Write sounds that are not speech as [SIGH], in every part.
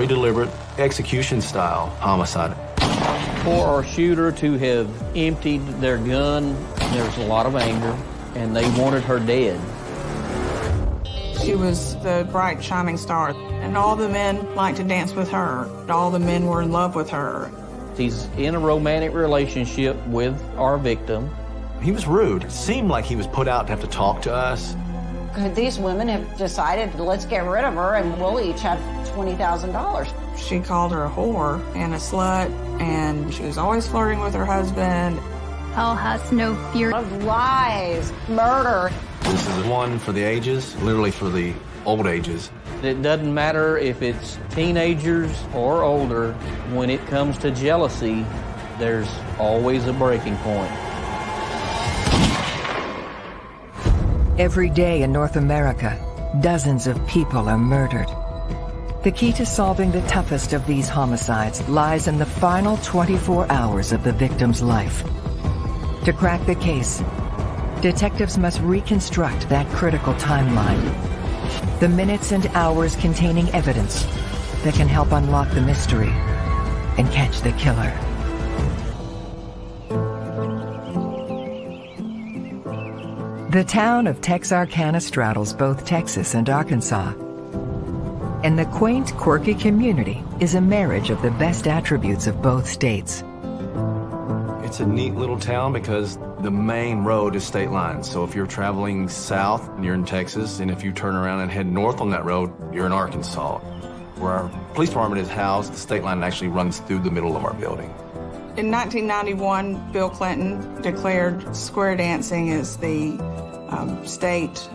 very deliberate execution style homicide. For our shooter to have emptied their gun, there's a lot of anger, and they wanted her dead. She was the bright, shining star, and all the men liked to dance with her. All the men were in love with her. He's in a romantic relationship with our victim. He was rude. It seemed like he was put out to have to talk to us. Could these women have decided, let's get rid of her and we'll each have $20,000? She called her a whore and a slut, and she was always flirting with her husband. Hell has no fear of lies, murder. This is one for the ages, literally for the old ages. It doesn't matter if it's teenagers or older, when it comes to jealousy, there's always a breaking point. Every day in North America, dozens of people are murdered. The key to solving the toughest of these homicides lies in the final 24 hours of the victim's life. To crack the case, detectives must reconstruct that critical timeline. The minutes and hours containing evidence that can help unlock the mystery and catch the killer. The town of Texarkana straddles both Texas and Arkansas. And the quaint, quirky community is a marriage of the best attributes of both states. It's a neat little town because the main road is state line. So if you're traveling south, you're in Texas, and if you turn around and head north on that road, you're in Arkansas. Where our police department is housed, the state line actually runs through the middle of our building. In 1991, Bill Clinton declared square dancing as the um, state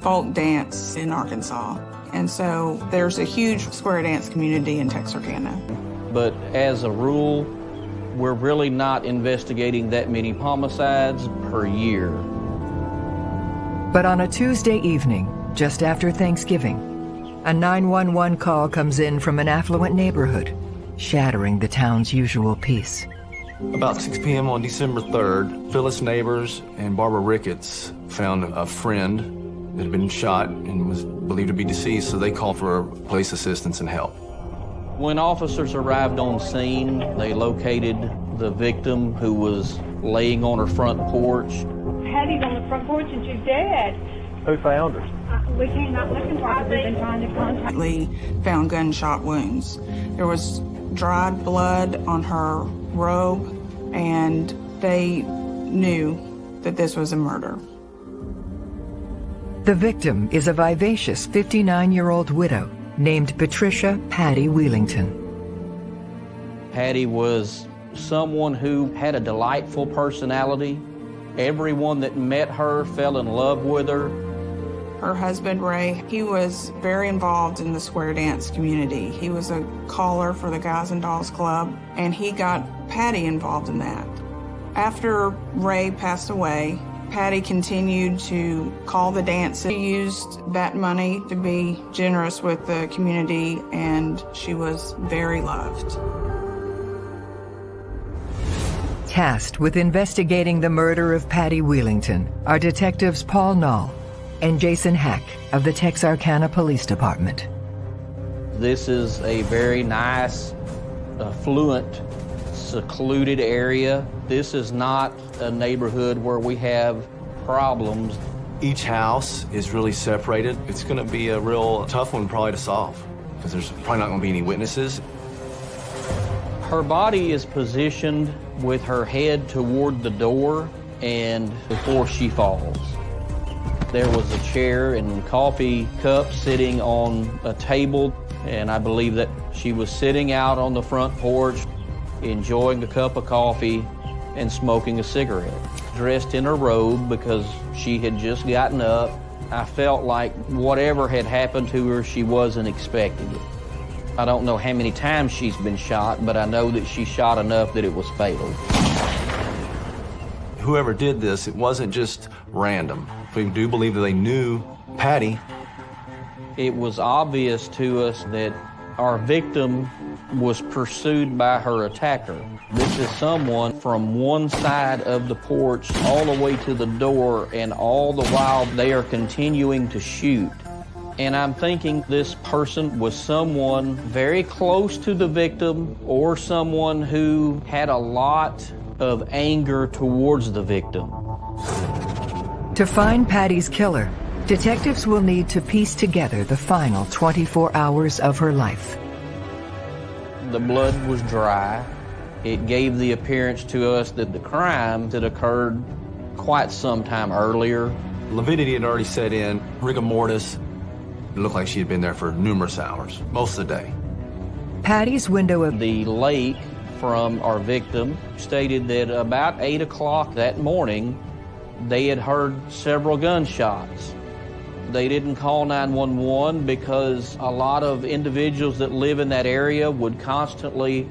folk dance in Arkansas. And so there's a huge square dance community in Texarkana. But as a rule, we're really not investigating that many homicides per year. But on a Tuesday evening, just after Thanksgiving, a 911 call comes in from an affluent neighborhood, shattering the town's usual peace. About 6 p.m. on December 3rd, Phyllis Neighbors and Barbara Ricketts found a friend that had been shot and was believed to be deceased, so they called for police assistance and help. When officers arrived on scene, they located the victim who was laying on her front porch. Patty's on the front porch and she's dead. Who found her? Uh, we came out looking for her. We've been trying to contact. Lee found gunshot wounds. There was dried blood on her robe, and they knew that this was a murder. The victim is a vivacious 59-year-old widow named Patricia Patty Wheelington. Patty was someone who had a delightful personality. Everyone that met her fell in love with her. Her husband, Ray, he was very involved in the square dance community. He was a caller for the Guys and Dolls Club, and he got Patty involved in that. After Ray passed away, Patty continued to call the dance. She used that money to be generous with the community, and she was very loved. Tasked with investigating the murder of Patty Wheelington are detectives Paul Nall and Jason Hack of the Texarkana Police Department. This is a very nice, affluent, secluded area. This is not a neighborhood where we have problems. Each house is really separated. It's going to be a real tough one probably to solve because there's probably not going to be any witnesses. Her body is positioned with her head toward the door and before she falls. There was a chair and coffee cup sitting on a table, and I believe that she was sitting out on the front porch, enjoying a cup of coffee and smoking a cigarette. Dressed in her robe because she had just gotten up. I felt like whatever had happened to her, she wasn't expecting it. I don't know how many times she's been shot, but I know that she shot enough that it was fatal. Whoever did this, it wasn't just random. We do believe that they knew Patty. It was obvious to us that our victim was pursued by her attacker. This is someone from one side of the porch all the way to the door, and all the while they are continuing to shoot. And I'm thinking this person was someone very close to the victim or someone who had a lot of anger towards the victim. To find Patty's killer, detectives will need to piece together the final 24 hours of her life. The blood was dry. It gave the appearance to us that the crime had occurred quite some time earlier. Lividity had already set in, rigor mortis. It looked like she had been there for numerous hours, most of the day. Patty's window of The lake from our victim stated that about 8 o'clock that morning, they had heard several gunshots. They didn't call 911 because a lot of individuals that live in that area would constantly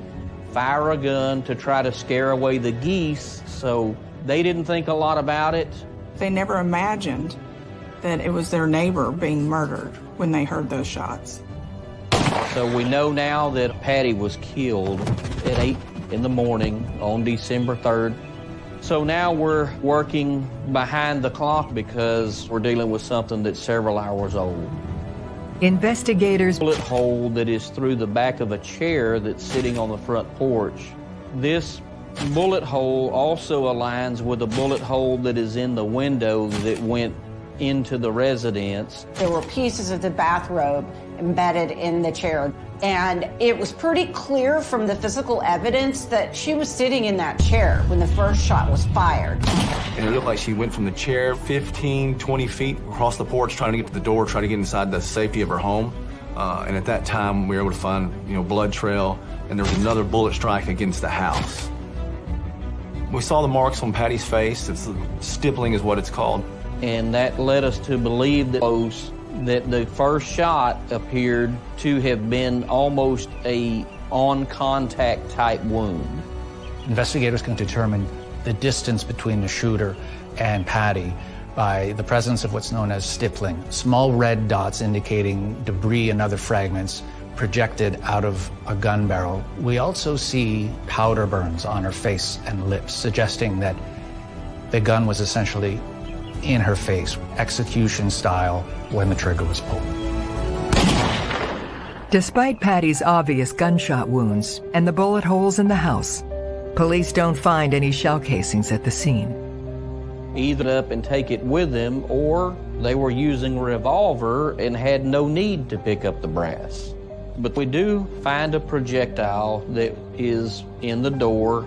fire a gun to try to scare away the geese, so they didn't think a lot about it. They never imagined that it was their neighbor being murdered when they heard those shots. So we know now that Patty was killed at 8 in the morning on December 3rd. So now we're working behind the clock because we're dealing with something that's several hours old. investigators Bullet hole that is through the back of a chair that's sitting on the front porch. This bullet hole also aligns with a bullet hole that is in the window that went into the residence. There were pieces of the bathrobe embedded in the chair. And it was pretty clear from the physical evidence that she was sitting in that chair when the first shot was fired. And it looked like she went from the chair 15, 20 feet across the porch, trying to get to the door, trying to get inside the safety of her home. Uh, and at that time, we were able to find, you know, blood trail, and there was another bullet strike against the house. We saw the marks on Patty's face. It's stippling is what it's called. And that led us to believe that close that the first shot appeared to have been almost a on contact type wound. Investigators can determine the distance between the shooter and Patty by the presence of what's known as stippling, small red dots indicating debris and other fragments projected out of a gun barrel. We also see powder burns on her face and lips, suggesting that the gun was essentially in her face, execution style, when the trigger was pulled. Despite Patty's obvious gunshot wounds and the bullet holes in the house, police don't find any shell casings at the scene. Either up and take it with them, or they were using a revolver and had no need to pick up the brass. But we do find a projectile that is in the door,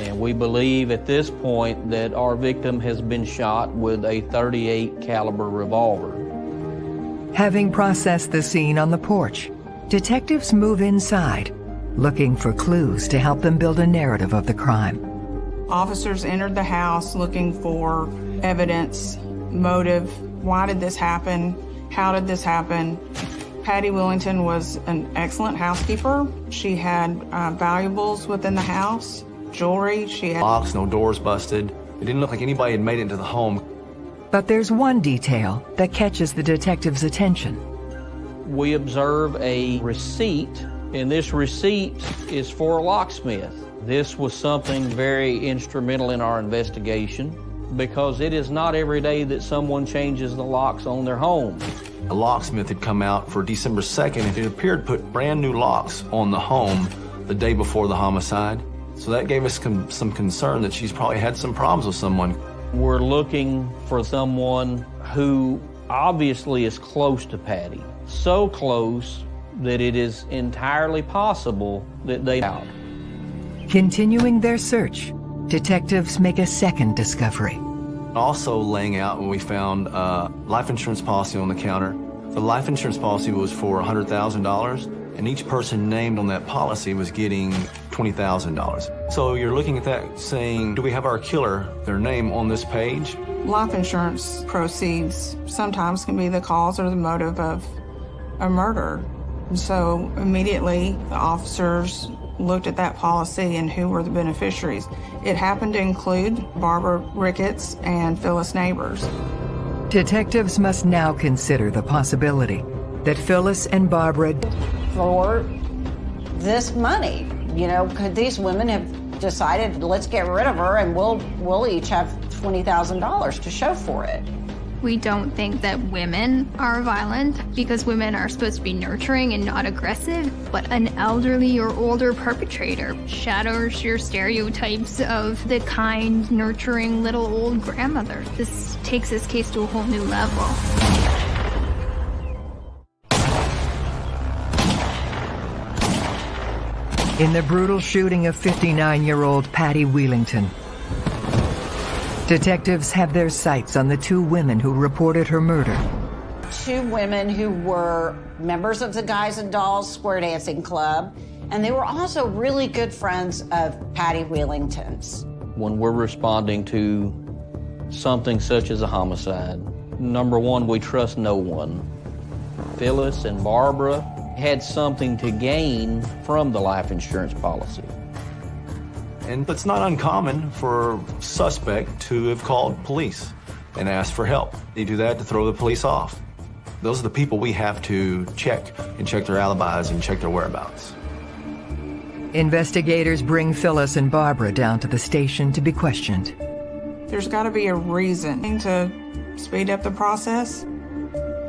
and we believe at this point that our victim has been shot with a 38 caliber revolver. Having processed the scene on the porch, detectives move inside, looking for clues to help them build a narrative of the crime. Officers entered the house looking for evidence, motive. Why did this happen? How did this happen? Patty Willington was an excellent housekeeper. She had uh, valuables within the house, jewelry. She had Locks, no doors busted. It didn't look like anybody had made it into the home. But there's one detail that catches the detective's attention. We observe a receipt, and this receipt is for a locksmith. This was something very instrumental in our investigation because it is not every day that someone changes the locks on their home. A locksmith had come out for December 2nd, and it appeared to put brand new locks on the home the day before the homicide. So that gave us con- some concern that she's probably had some problems with someone. We're looking for someone who obviously is close to Patty. So close that it is entirely possible that they out. Continuing their search, detectives make a second discovery. Also laying out when we found a life insurance policy on the counter. The life insurance policy was for $100,000, and each person named on that policy was getting $20,000. So you're looking at that saying, do we have our killer, their name on this page? life insurance proceeds sometimes can be the cause or the motive of a murder. And so immediately the officers looked at that policy and who were the beneficiaries. It happened to include Barbara Ricketts and Phyllis Neighbors. Detectives must now consider the possibility that Phyllis and Barbara For this money, you know, could these women have decided, let's get rid of her and we'll, we'll each have $20,000 to show for it? We don't think that women are violent because women are supposed to be nurturing and not aggressive, but an elderly or older perpetrator shatters your stereotypes of the kind, nurturing little old grandmother. This takes this case to a whole new level. In the brutal shooting of 59-year-old Patty Wheelington, detectives have their sights on the two women who reported her murder. Two women who were members of the Guys and Dolls Square Dancing Club, and they were also really good friends of Patty Wheelington's. When we're responding to something such as a homicide, number one, we trust no one. Phyllis and Barbara had something to gain from the life insurance policy. And it's not uncommon for a suspect to have called police and asked for help. They do that to throw the police off. Those are the people we have to check and check their alibis and check their whereabouts. Investigators bring Phyllis and Barbara down to the station to be questioned. There's got to be a reason to speed up the process.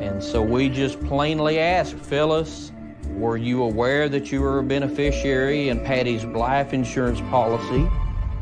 And so we just plainly asked Phyllis, were you aware that you were a beneficiary in Patty's life insurance policy?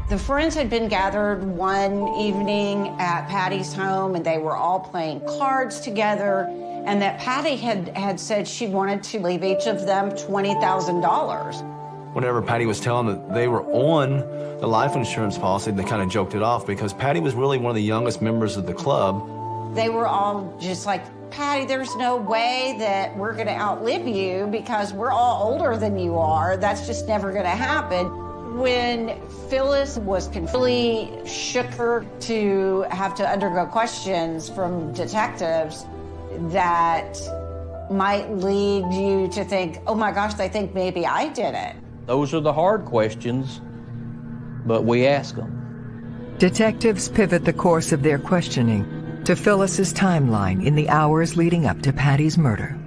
The friends had been gathered one evening at Patty's home and they were all playing cards together and that Patty had, had said she wanted to leave each of them $20,000. Whenever Patty was telling that they were on the life insurance policy, they kind of joked it off because Patty was really one of the youngest members of the club. They were all just like, Patty, there's no way that we're going to outlive you because we're all older than you are. That's just never going to happen. When Phyllis was completely shook her to have to undergo questions from detectives that might lead you to think, oh my gosh, they think maybe I did it. Those are the hard questions, but we ask them. Detectives pivot the course of their questioning to Phyllis's timeline in the hours leading up to Patty's murder.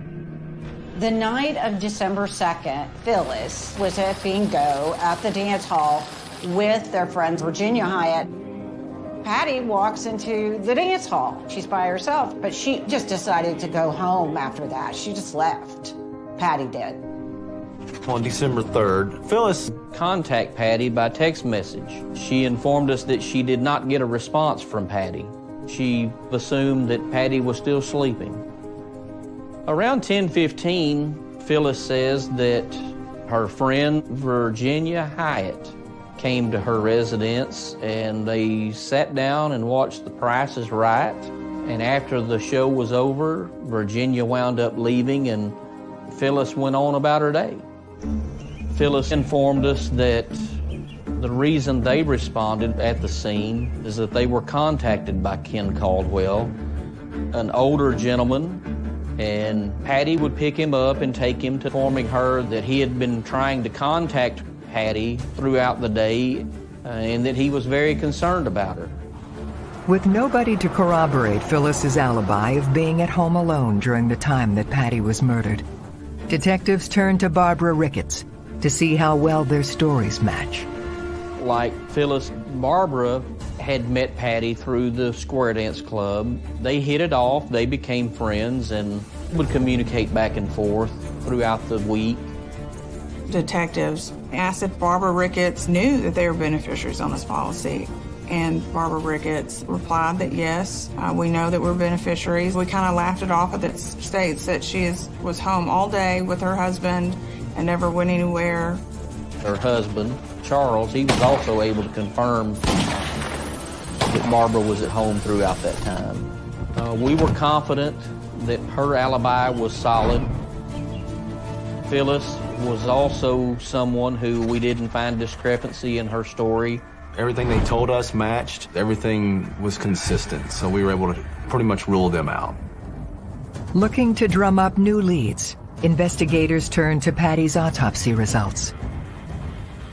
The night of December 2nd, Phyllis was at Bingo at the dance hall with their friend Virginia Hyatt. Patty walks into the dance hall. She's by herself, but she just decided to go home after that. She just left. Patty did. On December 3rd, Phyllis contact Patty by text message. She informed us that she did not get a response from Patty. She assumed that Patty was still sleeping. Around 10:15, Phyllis says that her friend Virginia Hyatt came to her residence and they sat down and watched The Price is Right. And after the show was over, Virginia wound up leaving and Phyllis went on about her day. Phyllis informed us that the reason they responded at the scene is that they were contacted by Ken Caldwell, an older gentleman, and Patty would pick him up and take him to informing her that he had been trying to contact Patty throughout the day uh, and that he was very concerned about her. With nobody to corroborate Phyllis's alibi of being at home alone during the time that Patty was murdered, detectives turned to Barbara Ricketts to see how well their stories match like Phyllis Barbara had met Patty through the Square Dance Club. They hit it off, they became friends, and would communicate back and forth throughout the week. Detectives asked if Barbara Ricketts knew that they were beneficiaries on this policy. And Barbara Ricketts replied that yes, uh, we know that we're beneficiaries. We kind of laughed it off, but it states that she is, was home all day with her husband and never went anywhere. Her husband Charles, he was also able to confirm that Barbara was at home throughout that time. Uh, we were confident that her alibi was solid. Phyllis was also someone who we didn't find discrepancy in her story. Everything they told us matched. Everything was consistent, so we were able to pretty much rule them out. Looking to drum up new leads, investigators turned to Patty's autopsy results.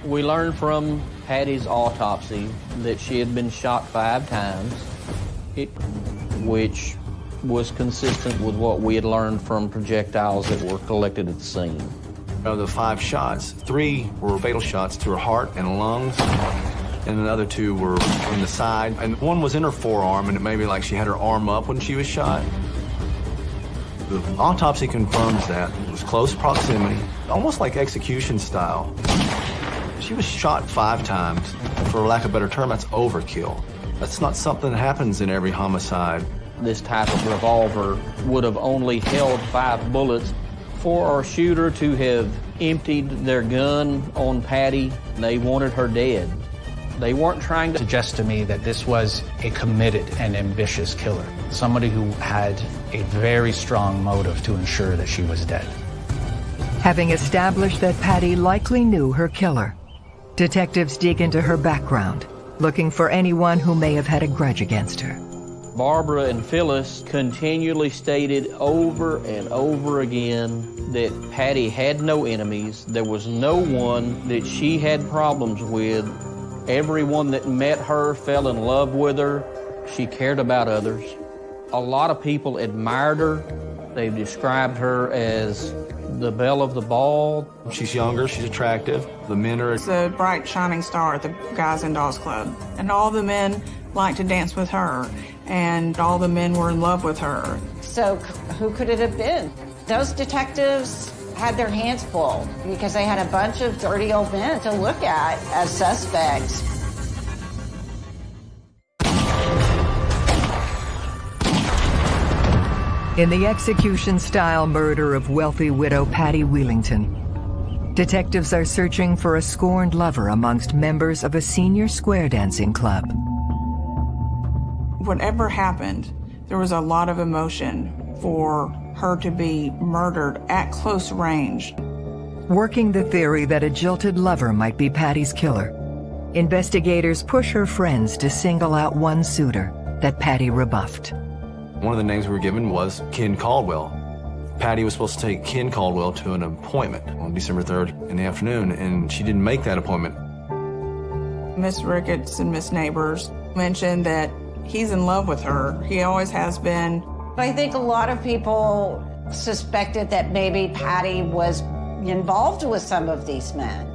We learned from Patty's autopsy that she had been shot five times, it, which was consistent with what we had learned from projectiles that were collected at the scene. Of the five shots, three were fatal shots to her heart and lungs. and the other two were in the side, and one was in her forearm, and it may be like she had her arm up when she was shot. The autopsy confirms that. It was close proximity, almost like execution style. She was shot five times. For lack of a better term, that's overkill. That's not something that happens in every homicide. This type of revolver would have only held five bullets. For our shooter to have emptied their gun on Patty, they wanted her dead. They weren't trying to suggest to me that this was a committed and ambitious killer, somebody who had a very strong motive to ensure that she was dead. Having established that Patty likely knew her killer, detectives dig into her background, looking for anyone who may have had a grudge against her. Barbara and Phyllis continually stated over and over again that Patty had no enemies. There was no one that she had problems with. Everyone that met her fell in love with her. She cared about others. A lot of people admired her. They've described her as the belle of the ball. She's younger, she's attractive. The men are... It's a bright, shining star at the Guys and Dolls Club. And all the men like to dance with her, and all the men were in love with her. So who could it have been? Those detectives had their hands full because they had a bunch of dirty old men to look at as suspects. In the execution-style murder of wealthy widow Patty Wheelington, detectives are searching for a scorned lover amongst members of a senior square dancing club. Whatever happened, there was a lot of emotion for her to be murdered at close range. Working the theory that a jilted lover might be Patty's killer, investigators push her friends to single out one suitor that Patty rebuffed. One of the names we were given was Ken Caldwell. Patty was supposed to take Ken Caldwell to an appointment on December 3rd in the afternoon, and she didn't make that appointment. Miss Ricketts and Miss Neighbors mentioned that he's in love with her. He always has been. I think a lot of people suspected that maybe Patty was involved with some of these men.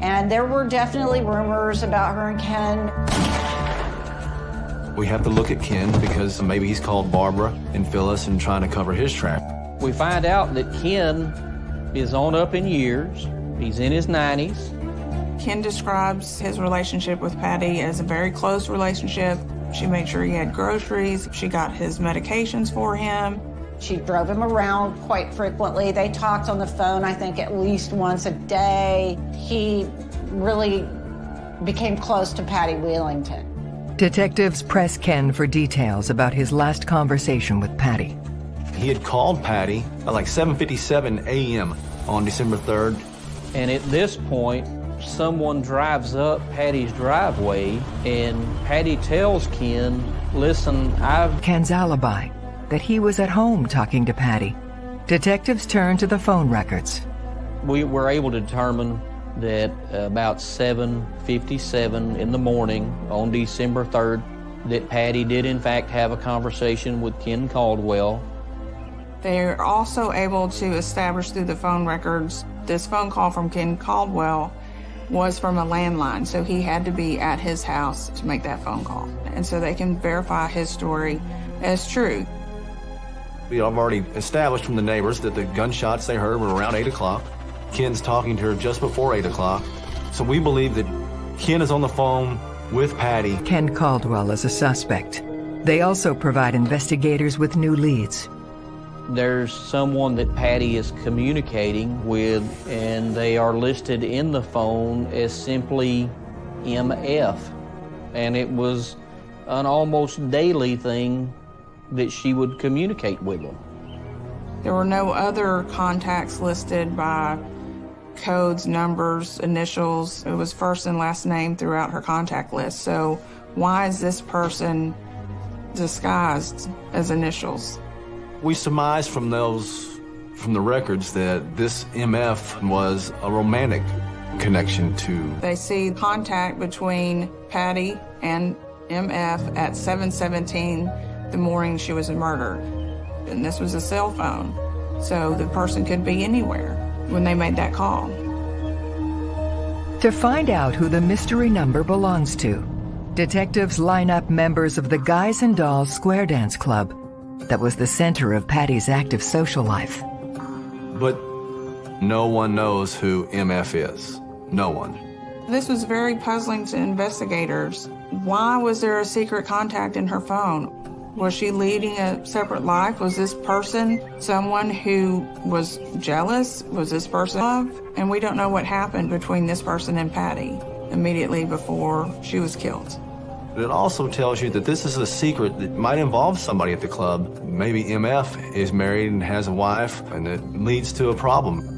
And there were definitely rumors about her and Ken. We have to look at Ken because maybe he's called Barbara and Phyllis and trying to cover his track. We find out that Ken is on up in years. He's in his 90s. Ken describes his relationship with Patty as a very close relationship. She made sure he had groceries. She got his medications for him. She drove him around quite frequently. They talked on the phone, I think, at least once a day. He really became close to Patty Wheelington. Detectives press Ken for details about his last conversation with Patty. He had called Patty at like 7.57 a.m. on December 3rd. And at this point, someone drives up Patty's driveway and Patty tells Ken, listen, I've... Ken's alibi, that he was at home talking to Patty. Detectives turn to the phone records. We were able to determine that about 7.57 in the morning on December 3rd, that Patty did in fact have a conversation with Ken Caldwell. They're also able to establish through the phone records this phone call from Ken Caldwell was from a landline, so he had to be at his house to make that phone call. And so they can verify his story as true. We have already established from the neighbors that the gunshots they heard were around 8 o'clock. Ken's talking to her just before 8 o'clock. So we believe that Ken is on the phone with Patty. Ken Caldwell is a suspect. They also provide investigators with new leads. There's someone that Patty is communicating with, and they are listed in the phone as simply MF. And it was an almost daily thing that she would communicate with them. There were no other contacts listed by codes, numbers, initials. It was first and last name throughout her contact list. So why is this person disguised as initials? We surmise from those, from the records that this MF was a romantic connection to. They see contact between Patty and MF at 717 the morning she was murdered. And this was a cell phone. So the person could be anywhere when they made that call. To find out who the mystery number belongs to, detectives line up members of the Guys and Dolls Square Dance Club that was the center of Patty's active social life. But no one knows who MF is. No one. This was very puzzling to investigators. Why was there a secret contact in her phone? Was she leading a separate life? Was this person someone who was jealous? Was this person love? And we don't know what happened between this person and Patty immediately before she was killed. It also tells you that this is a secret that might involve somebody at the club. Maybe MF is married and has a wife, and it leads to a problem.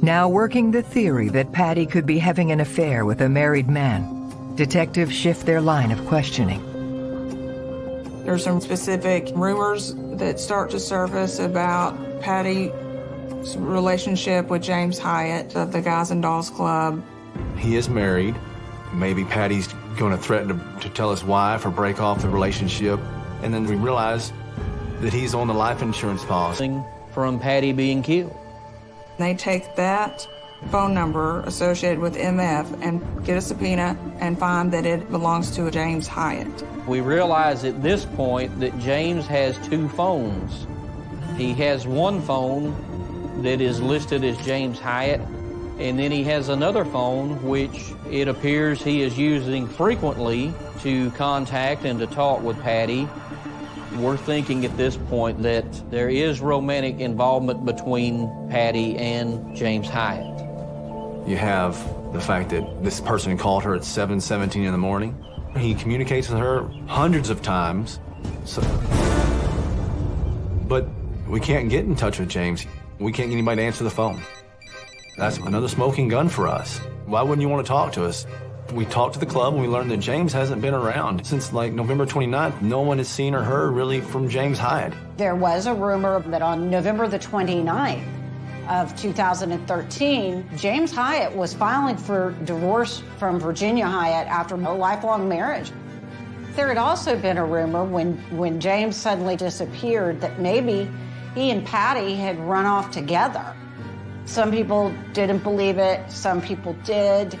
Now working the theory that Patty could be having an affair with a married man, detectives shift their line of questioning. There's some specific rumors that start to surface about Patty's relationship with James Hyatt of the Guys and Dolls Club. He is married. Maybe Patty's going to threaten to, to tell his wife or break off the relationship. And then we realize that he's on the life insurance policy. From Patty being killed. They take that phone number associated with MF and get a subpoena and find that it belongs to James Hyatt. We realize at this point that James has two phones. He has one phone that is listed as James Hyatt, and then he has another phone which it appears he is using frequently to contact and to talk with Patty. We're thinking at this point that there is romantic involvement between Patty and James Hyatt. You have the fact that this person called her at 7.17 in the morning. He communicates with her hundreds of times. So, but we can't get in touch with James. We can't get anybody to answer the phone. That's another smoking gun for us. Why wouldn't you want to talk to us? We talked to the club and we learned that James hasn't been around since like November 29th. No one has seen or heard really from James Hyde. There was a rumor that on November the 29th of 2013, James Hyatt was filing for divorce from Virginia Hyatt after a lifelong marriage. There had also been a rumor when, when James suddenly disappeared that maybe he and Patty had run off together. Some people didn't believe it, some people did.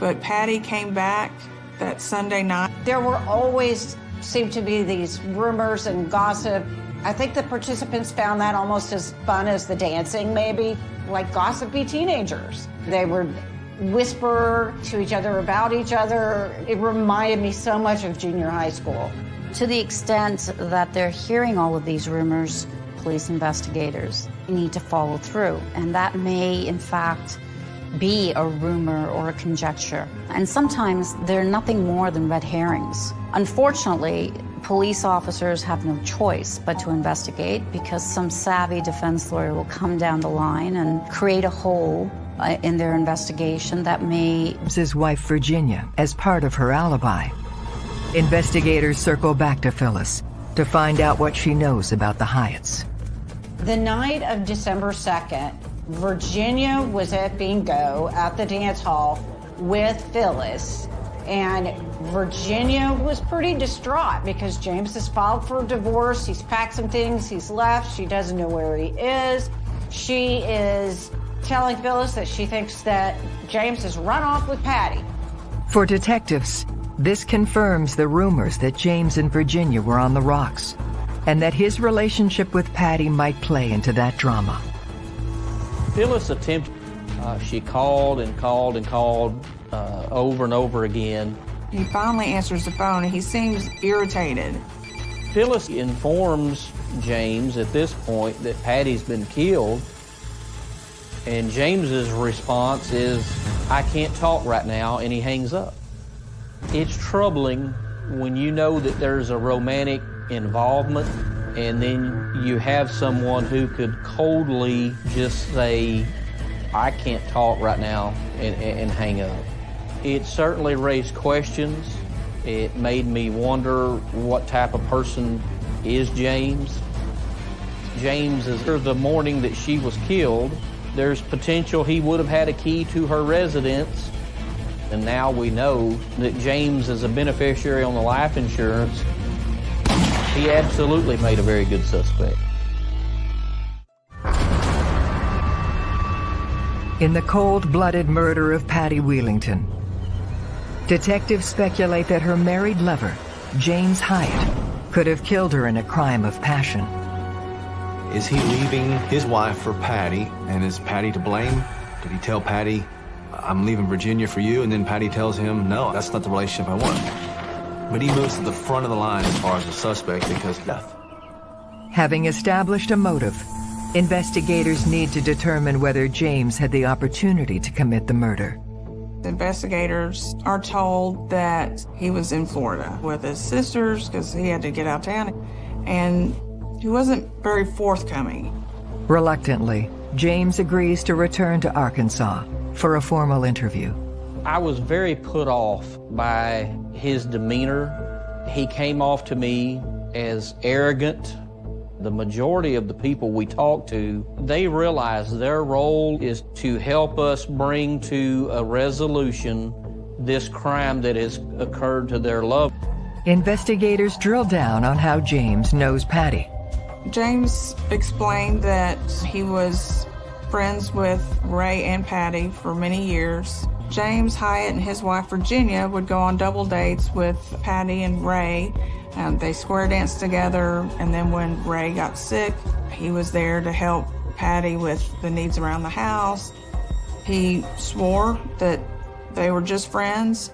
But Patty came back that Sunday night. There were always seemed to be these rumors and gossip. I think the participants found that almost as fun as the dancing, maybe, like gossipy teenagers. They would whisper to each other about each other. It reminded me so much of junior high school. To the extent that they're hearing all of these rumors, police investigators need to follow through. And that may, in fact, be a rumor or a conjecture. And sometimes they're nothing more than red herrings. Unfortunately, police officers have no choice but to investigate because some savvy defense lawyer will come down the line and create a hole uh, in their investigation that may. His wife, Virginia, as part of her alibi. Investigators circle back to Phyllis to find out what she knows about the Hyatts. The night of December 2nd, Virginia was at bingo at the dance hall with Phyllis. And Virginia was pretty distraught because James has filed for a divorce. He's packed some things, he's left. She doesn't know where he is. She is telling Phyllis that she thinks that James has run off with Patty. For detectives, this confirms the rumors that James and Virginia were on the rocks, and that his relationship with Patty might play into that drama. Phyllis attempted, uh, she called and called and called uh, over and over again. He finally answers the phone and he seems irritated. Phyllis informs James at this point that Patty's been killed, and James's response is, I can't talk right now, and he hangs up. It's troubling when you know that there's a romantic involvement and then you have someone who could coldly just say, I can't talk right now and, and hang up. It certainly raised questions. It made me wonder what type of person is James. James is the morning that she was killed. There's potential he would have had a key to her residence. And now we know that James is a beneficiary on the life insurance he absolutely made a very good suspect. in the cold-blooded murder of Patty Wheelington. Detectives speculate that her married lover, James Hyatt, could have killed her in a crime of passion. Is he leaving his wife for Patty, and is Patty to blame? Did he tell Patty, I'm leaving Virginia for you, and then Patty tells him, no, that's not the relationship I want. But he moves to the front of the line as far as the suspect because death. Having established a motive, investigators need to determine whether James had the opportunity to commit the murder. Investigators are told that he was in Florida with his sisters because he had to get out of town, and he wasn't very forthcoming. Reluctantly, James agrees to return to Arkansas for a formal interview. I was very put off by his demeanor. He came off to me as arrogant. The majority of the people we talk to, they realize their role is to help us bring to a resolution this crime that has occurred to their loved. Investigators drill down on how James knows Patty. James explained that he was friends with Ray and Patty for many years. James Hyatt and his wife Virginia would go on double dates with Patty and Ray. Um, they square danced together, and then when Ray got sick, he was there to help Patty with the needs around the house. He swore that they were just friends.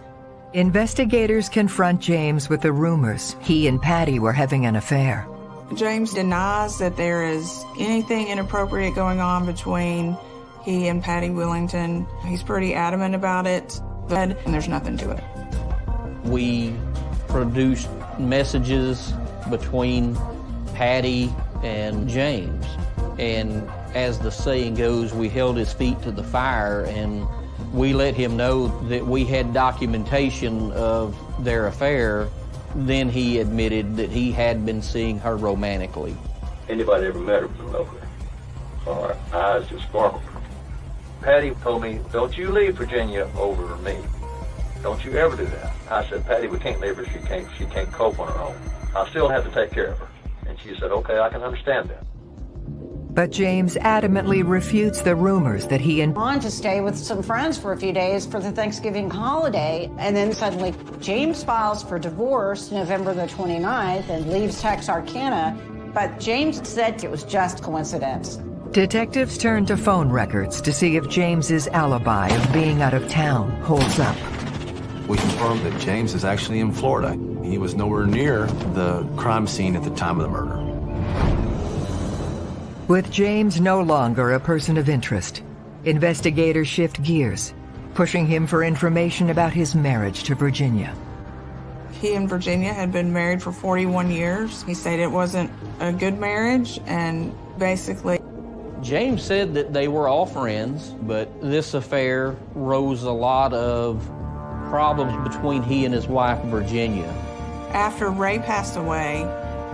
Investigators confront James with the rumors he and Patty were having an affair. James denies that there is anything inappropriate going on between he and Patty Willington. He's pretty adamant about it, and there's nothing to it. We produced messages between Patty and James. And as the saying goes, we held his feet to the fire and we let him know that we had documentation of their affair then he admitted that he had been seeing her romantically. Anybody ever met her with her. Her eyes just sparkled. Patty told me, don't you leave Virginia over me. Don't you ever do that. I said, Patty, we can't leave her. She can't, she can't cope on her own. I still have to take care of her. And she said, okay, I can understand that. But James adamantly refutes the rumors that he and on to stay with some friends for a few days for the Thanksgiving holiday. And then suddenly James files for divorce November the 29th and leaves Texarkana. But James said it was just coincidence. Detectives turn to phone records to see if James's alibi of being out of town holds up. We confirmed that James is actually in Florida. He was nowhere near the crime scene at the time of the murder. With James no longer a person of interest, investigators shift gears, pushing him for information about his marriage to Virginia. He and Virginia had been married for 41 years. He said it wasn't a good marriage, and basically, James said that they were all friends, but this affair rose a lot of problems between he and his wife, Virginia. After Ray passed away,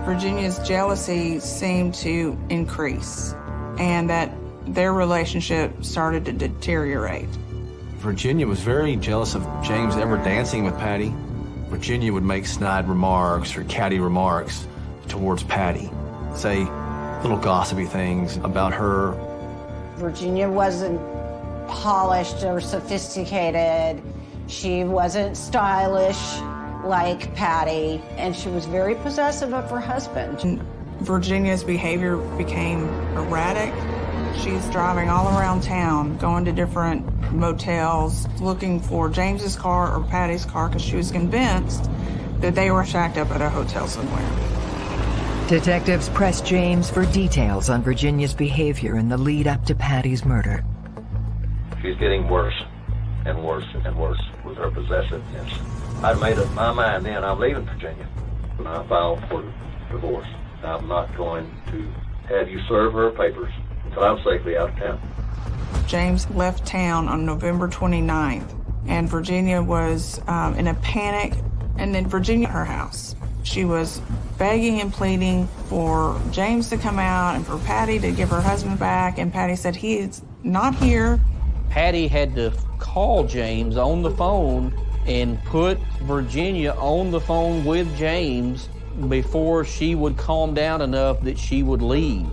Virginia's jealousy seemed to increase and that their relationship started to deteriorate. Virginia was very jealous of James ever dancing with Patty. Virginia would make snide remarks or catty remarks towards Patty, say little gossipy things about her. Virginia wasn't polished or sophisticated. She wasn't stylish like Patty, and she was very possessive of her husband. Virginia's behavior became erratic. She's driving all around town, going to different motels, looking for James's car or Patty's car because she was convinced that they were shacked up at a hotel somewhere. Detectives press James for details on Virginia's behavior in the lead up to Patty's murder. She's getting worse and worse and worse with her possessiveness. I'd made up my mind then I'm leaving Virginia. And I filed for divorce. I'm not going to have you serve her papers until I'm safely out of town. James left town on November 29th, and Virginia was um, in a panic. And then Virginia, her house, she was begging and pleading for James to come out and for Patty to give her husband back. And Patty said, He's not here. Patty had to call James on the phone and put Virginia on the phone with James before she would calm down enough that she would leave.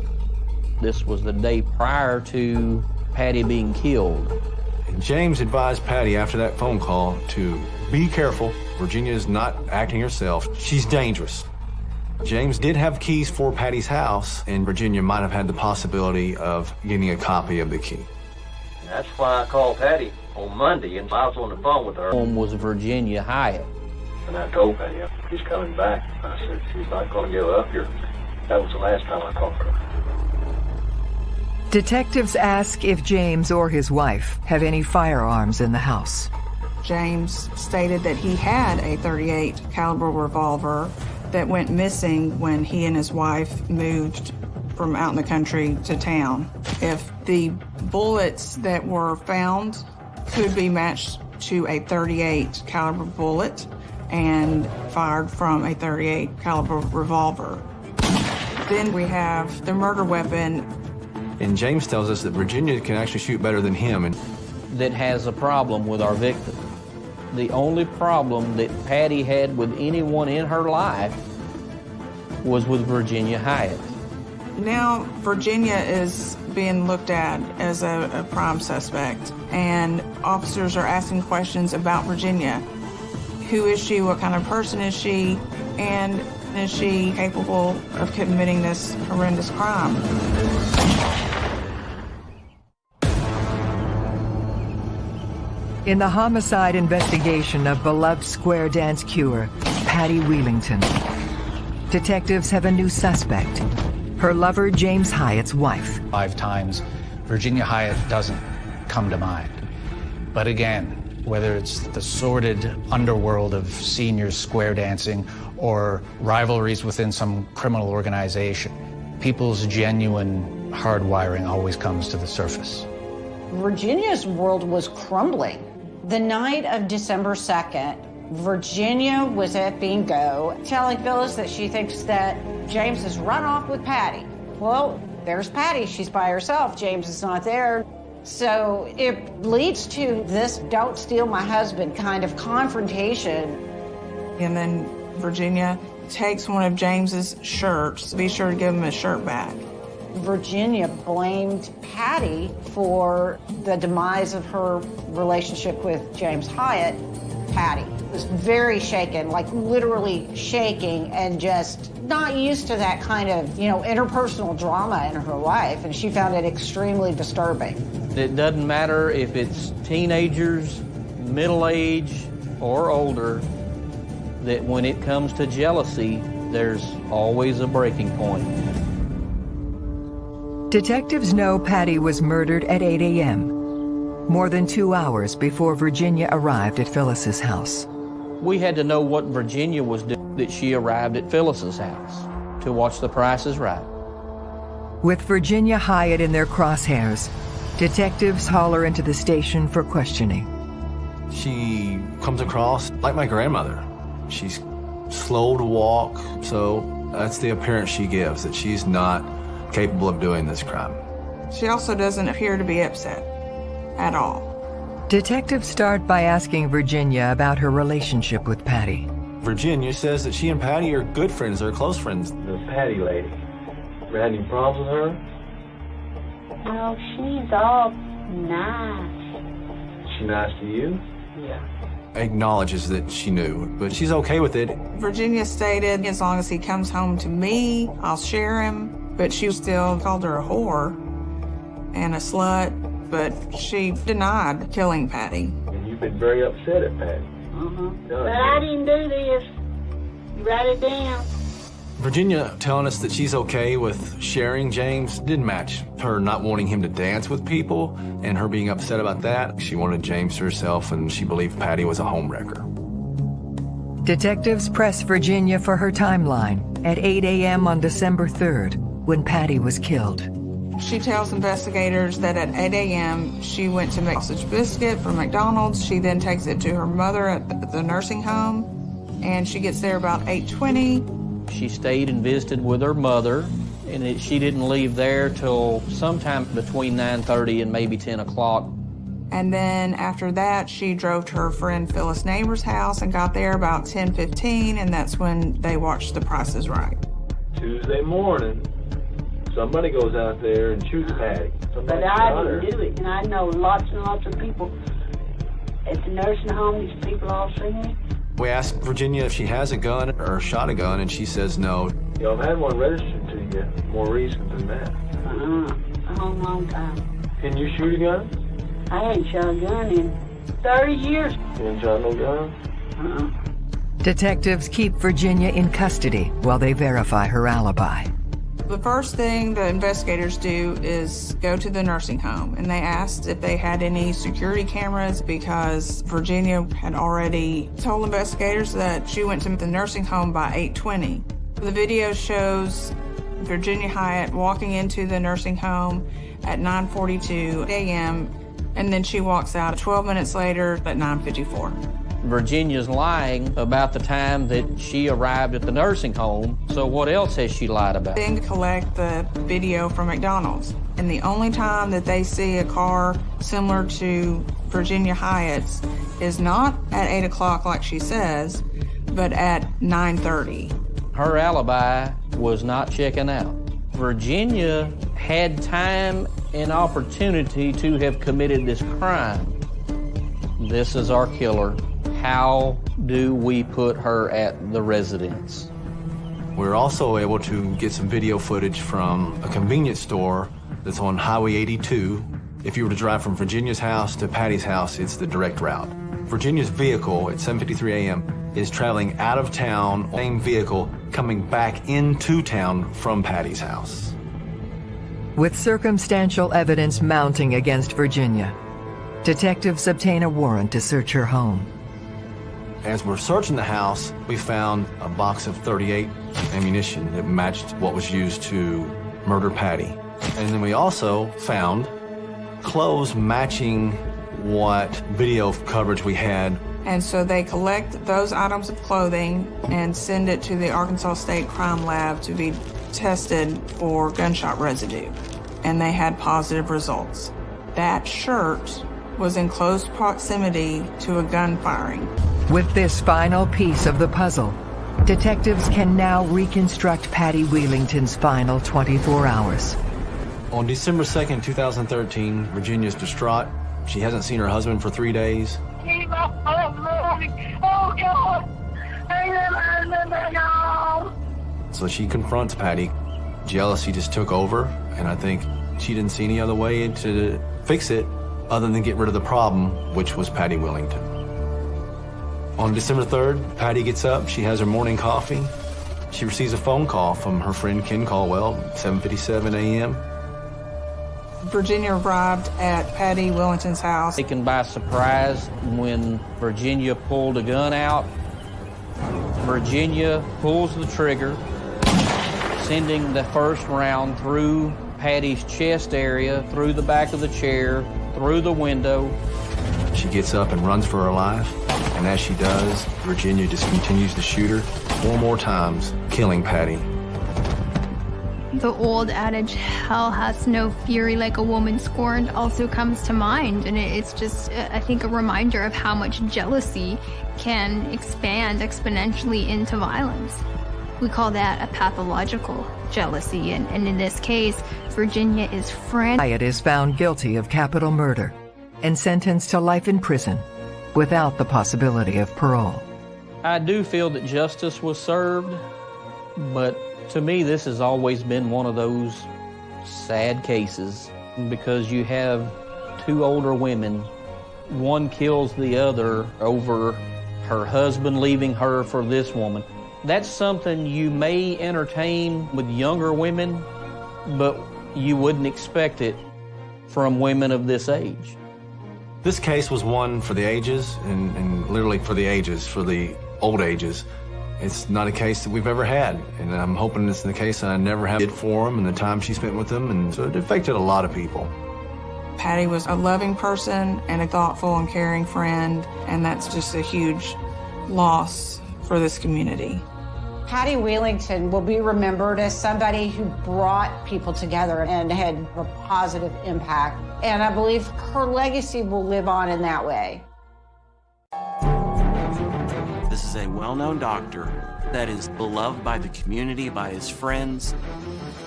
This was the day prior to Patty being killed. James advised Patty after that phone call to be careful. Virginia is not acting herself. She's dangerous. James did have keys for Patty's house, and Virginia might have had the possibility of getting a copy of the key. That's why I called Patty on Monday, and I was on the phone with her. Home was Virginia Hyatt. And I told Patty she's coming back. I said she's not going to give up here. That was the last time I called her. Detectives ask if James or his wife have any firearms in the house. James stated that he had a 38 caliber revolver that went missing when he and his wife moved from out in the country to town. If the bullets that were found could be matched to a 38 caliber bullet and fired from a 38 caliber revolver. Then we have the murder weapon. And James tells us that Virginia can actually shoot better than him. And that has a problem with our victim. The only problem that Patty had with anyone in her life was with Virginia Hyatt. Now, Virginia is being looked at as a, a, prime suspect, and officers are asking questions about Virginia. Who is she? What kind of person is she? And is she capable of committing this horrendous crime? In the homicide investigation of beloved square dance cure, Patty Wheelington, detectives have a new suspect, her lover James Hyatt's wife. Five times, Virginia Hyatt doesn't come to mind. But again, whether it's the sordid underworld of seniors square dancing or rivalries within some criminal organization, people's genuine hardwiring always comes to the surface. Virginia's world was crumbling. The night of December 2nd, Virginia was at bingo telling Phyllis that she thinks that James has run off with Patty. Well, there's Patty. She's by herself. James is not there. So it leads to this don't steal my husband kind of confrontation. And then Virginia takes one of James's shirts. Be sure to give him his shirt back. Virginia blamed Patty for the demise of her relationship with James Hyatt. Patty was very shaken, like literally shaking and just not used to that kind of, you know, interpersonal drama in her life, and she found it extremely disturbing. It doesn't matter if it's teenagers, middle age, or older, that when it comes to jealousy, there's always a breaking point. Detectives know Patty was murdered at 8 a.m., more than two hours before Virginia arrived at Phyllis's house. We had to know what Virginia was doing that she arrived at Phyllis's house to watch the prices right. With Virginia Hyatt in their crosshairs, detectives haul her into the station for questioning. She comes across like my grandmother. She's slow to walk, so that's the appearance she gives, that she's not capable of doing this crime. She also doesn't appear to be upset at all. Detectives start by asking Virginia about her relationship with Patty. Virginia says that she and Patty are good friends, they're close friends. The Patty lady. Ever had any problems with her? No, she's all nice. She nice to you? Yeah. Acknowledges that she knew, but she's okay with it. Virginia stated, as long as he comes home to me, I'll share him. But she still called her a whore and a slut, but she denied killing Patty. And you've been very upset at Patty. Uh-huh. But I didn't do this. You write it down. Virginia telling us that she's okay with sharing James didn't match her not wanting him to dance with people and her being upset about that. She wanted James to herself and she believed Patty was a homewrecker. Detectives press Virginia for her timeline at 8 a.m. on December 3rd when Patty was killed. She tells investigators that at 8 a.m. she went to make sausage biscuit from McDonald's. She then takes it to her mother at the nursing home, and she gets there about 8:20. She stayed and visited with her mother, and it, she didn't leave there till sometime between 9:30 and maybe 10 o'clock. And then after that, she drove to her friend Phyllis Neighbor's house and got there about 10:15, and that's when they watched The Price is Right. Tuesday morning, somebody goes out there and shoots Patty. Somebody But I didn't do it, and I know lots and lots of people at the nursing home. These people all seen me. We asked Virginia if she has a gun or shot a gun, and she says no. You know, I've had one registered to you more recent than that. Uh-uh. A long, long time. Can you shoot a gun? I ain't shot a gun in 30 years. You ain't shot no gun? Uh-uh. Detectives keep Virginia in custody while they verify her alibi. The first thing the investigators do is go to the nursing home and they asked if they had any security cameras because Virginia had already told investigators that she went to the nursing home by 820. The video shows Virginia Hyatt walking into the nursing home at 9:42 a.m. and then she walks out 12 minutes later at 9:54. Virginia's lying about the time that she arrived at the nursing home. So what else has she lied about? Then collect the video from McDonald's. And the only time that they see a car similar to Virginia Hyatt's is not at 8 o'clock like she says, but at 9.30. Her alibi was not checking out. Virginia had time and opportunity to have committed this crime. This is our killer. How do we put her at the residence? We're also able to get some video footage from a convenience store that's on Highway 82. If you were to drive from Virginia's house to Patty's house, it's the direct route. Virginia's vehicle at 7.53 a.m. is traveling out of town, same vehicle, coming back into town from Patty's house. With circumstantial evidence mounting against Virginia, detectives obtain a warrant to search her home. As we're searching the house, we found a box of 38 ammunition that matched what was used to murder Patty. And then we also found clothes matching what video coverage we had. And so they collect those items of clothing and send it to the Arkansas State Crime Lab to be tested for gunshot residue. And they had positive results. That shirt was in close proximity to a gun firing. With this final piece of the puzzle, detectives can now reconstruct Patty Wheelington's final 24 hours. On December 2nd, 2013, Virginia's distraught. She hasn't seen her husband for three days. Keep up, oh, oh God. I never remember So she confronts Patty. Jealousy just took over, and I think she didn't see any other way to fix it other than get rid of the problem, which was Patty Willington. On December 3rd, Patty gets up, she has her morning coffee. She receives a phone call from her friend Ken Caldwell, 7.57 a.m. Virginia arrived at Patty Willington's house. Taken by surprise when Virginia pulled a gun out. Virginia pulls the trigger, sending the first round through Patty's chest area, through the back of the chair, through the window. She gets up and runs for her life, and as she does, Virginia just continues to shoot her four more times, killing Patty. The old adage, hell has no fury like a woman scorned, also comes to mind. And it's just, uh, I think, a reminder of how much jealousy can expand exponentially into violence. We call that a pathological jealousy. And, and in this case, Virginia is frantic. Hyatt is found guilty of capital murder and sentenced to life in prison without the possibility of parole. I do feel that justice was served, but to me, this has always been one of those sad cases because you have two older women. One kills the other over her husband leaving her for this woman. That's something you may entertain with younger women, but you wouldn't expect it from women of this age. This case was one for the ages, and, and literally for the ages, for the old ages. It's not a case that we've ever had, and I'm hoping it's the case that I never have did for him and the time she spent with him, and so it affected a lot of people. Patty was a loving person and a thoughtful and caring friend, and that's just a huge loss for this community. Patty Wheelington will be remembered as somebody who brought people together and had a positive impact. And I believe her legacy will live on in that way. This is a well-known doctor that is beloved by the community, by his friends.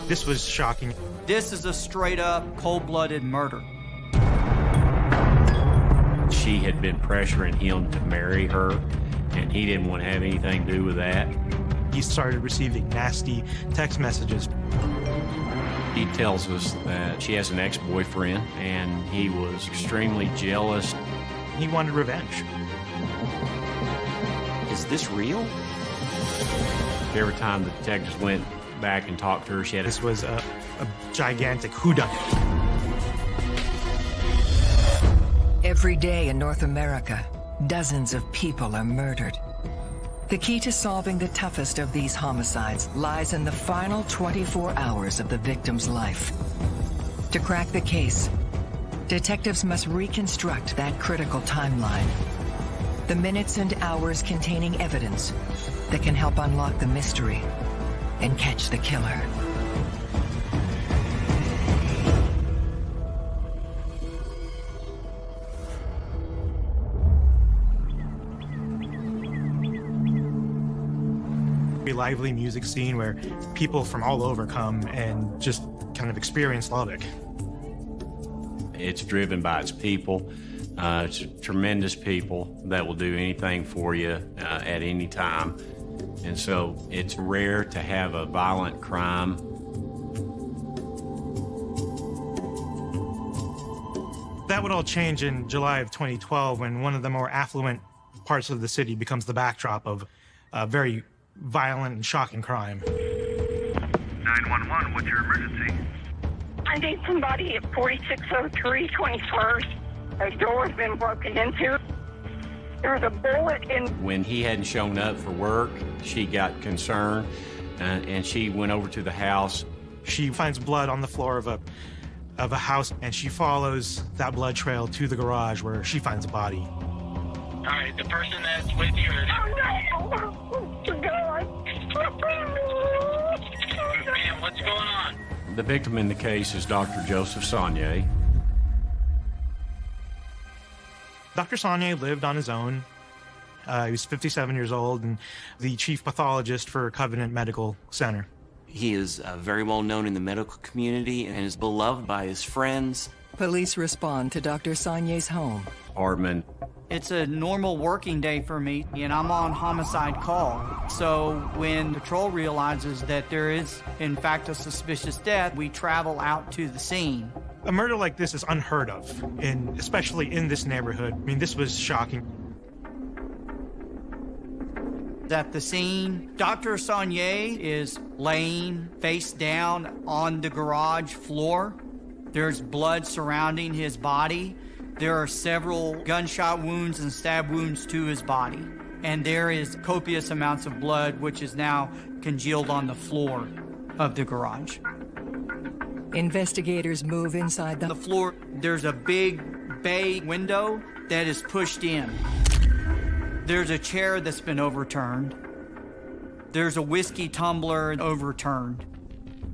This was shocking. This is a straight up cold-blooded murder. She had been pressuring him to marry her, and he didn't want to have anything to do with that. He started receiving nasty text messages. He tells us that she has an ex-boyfriend, and he was extremely jealous. He wanted revenge. Is this real? Every time the detectives went back and talked to her, she had This was a, a gigantic whodunit. Every day in North America, dozens of people are murdered. The key to solving the toughest of these homicides lies in the final 24 hours of the victim's life. To crack the case, detectives must reconstruct that critical timeline. The minutes and hours containing evidence that can help unlock the mystery and catch the killer. Lively music scene where people from all over come and just kind of experience Lubbock. It's driven by its people. Uh, it's tremendous people that will do anything for you uh, at any time. And so it's rare to have a violent crime. That would all change in July of 2012 when one of the more affluent parts of the city becomes the backdrop of a very violent and shocking crime. 911, what's your emergency? I need somebody at 4603 21st. A door's been broken into. There's a bullet in. When he hadn't shown up for work, she got concerned uh, and she went over to the house. She finds blood on the floor of a of a house and she follows that blood trail to the garage where she finds a body. All right, the person that's with you. Oh The victim in the case is Dr. Joseph Sonnier. Dr. Sonnier lived on his own. Uh, he was 57 years old and the chief pathologist for Covenant Medical Center. He is uh, very well known in the medical community and is beloved by his friends. Police respond to Dr. Sonnier's home. Apartment. It's a normal working day for me, and I'm on homicide call. So when patrol realizes that there is, in fact, a suspicious death, we travel out to the scene. A murder like this is unheard of, and especially in this neighborhood. I mean, this was shocking. At the scene, Dr. Sonnier is laying face down on the garage floor. There's blood surrounding his body. There are several gunshot wounds and stab wounds to his body. And there is copious amounts of blood, which is now congealed on the floor of the garage. Investigators move inside the, the floor. There's a big bay window that is pushed in. There's a chair that's been overturned. There's a whiskey tumbler overturned.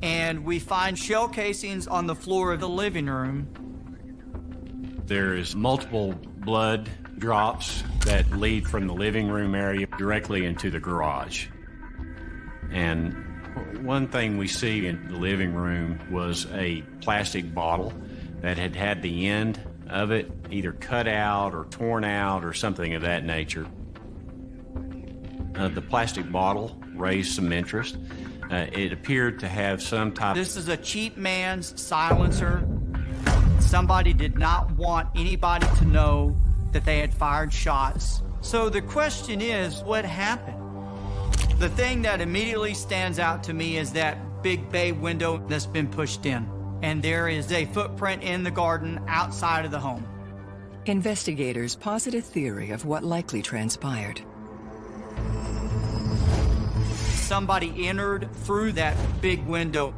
And we find shell casings on the floor of the living room. There is multiple blood drops that lead from the living room area directly into the garage. And one thing we see in the living room was a plastic bottle that had had the end of it either cut out or torn out or something of that nature. Uh, the plastic bottle raised some interest. Uh, it appeared to have some type. This is a cheap man's silencer. Somebody did not want anybody to know that they had fired shots. So the question is, what happened? The thing that immediately stands out to me is that big bay window that's been pushed in. And there is a footprint in the garden outside of the home. Investigators posit a theory of what likely transpired. Somebody entered through that big window.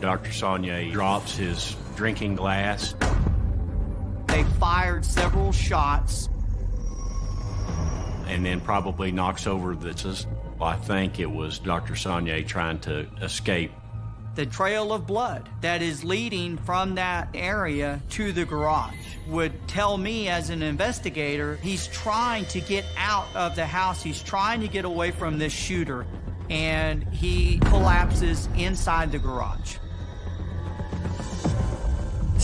Dr. Sonnier drops his drinking glass. They fired several shots. And then probably knocks over the. I think it was Dr. Sonnier trying to escape The trail of blood that is leading from that area to the garage would tell me as an investigator he's trying to get out of the house. He's trying to get away from this shooter, and he collapses inside the garage.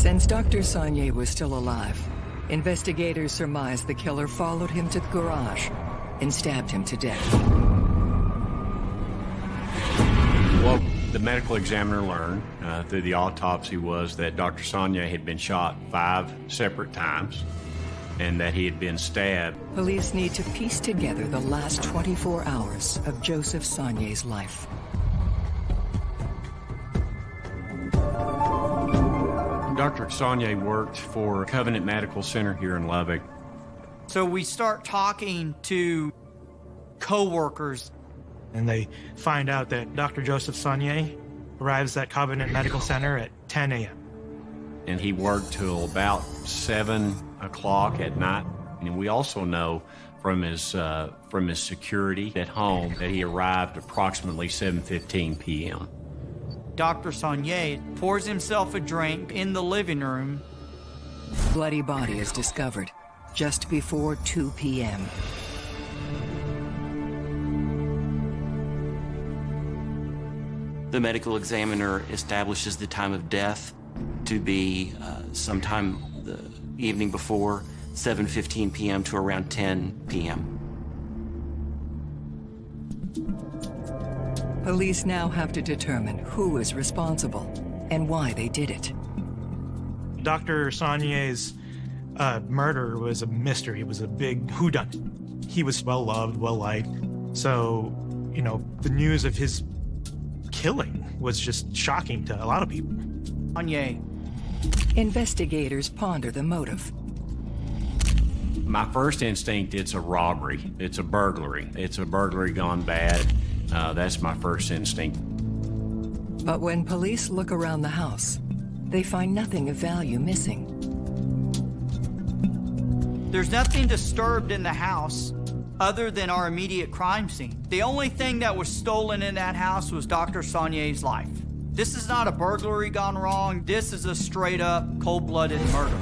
Since Dr. Sonnier was still alive, investigators surmised the killer followed him to the garage and stabbed him to death. What the medical examiner learned uh, through the autopsy was that Dr. Sonnier had been shot five separate times and that he had been stabbed. Police need to piece together the last 24 hours of Joseph Sonnier's life. Dr. Sonnier worked for Covenant Medical Center here in Lubbock. So we start talking to co-workers And they find out that Dr. Joseph Sonnier arrives at Covenant Medical Center at 10 a.m. and he worked till about seven o'clock at night. And we also know from his uh, from his security at home that he arrived approximately 7:15 p.m. Dr. Sonnier pours himself a drink in the living room. Bloody body is discovered just before 2 p.m. The medical examiner establishes the time of death to be uh, sometime the evening before 7:15 p.m. to around 10 p.m. Police now have to determine who is responsible and why they did it. Dr. Sonnier's uh, murder was a mystery. It was a big whodunit. He was well loved, well liked. So, you know, the news of his killing was just shocking to a lot of people. Sonnier. Investigators ponder the motive. My first instinct, it's a robbery. It's a burglary. It's a burglary gone bad. Uh, that's my first instinct. But when police look around the house, they find nothing of value missing. There's nothing disturbed in the house other than our immediate crime scene. The only thing that was stolen in that house was Dr. Sonnier's life. This is not a burglary gone wrong. This is a straight up cold blooded murder.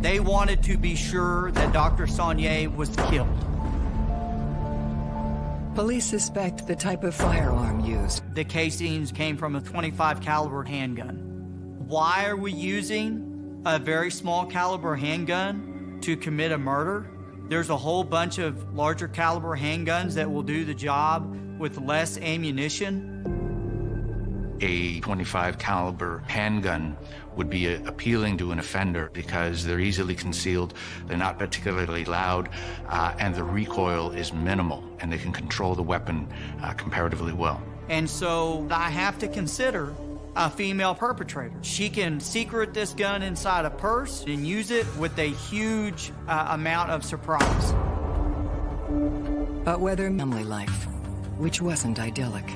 They wanted to be sure that Dr. Sonnier was killed. Police suspect the type of firearm used. The casings came from a 25 caliber handgun. Why are we using a very small caliber handgun to commit a murder? There's a whole bunch of larger caliber handguns that will do the job with less ammunition. A 25 caliber handgun would be appealing to an offender because they're easily concealed, they're not particularly loud, uh, and the recoil is minimal, and they can control the weapon uh, comparatively well. And so I have to consider a female perpetrator. She can secret this gun inside a purse and use it with a huge uh, amount of surprise. But whether family life, which wasn't idyllic.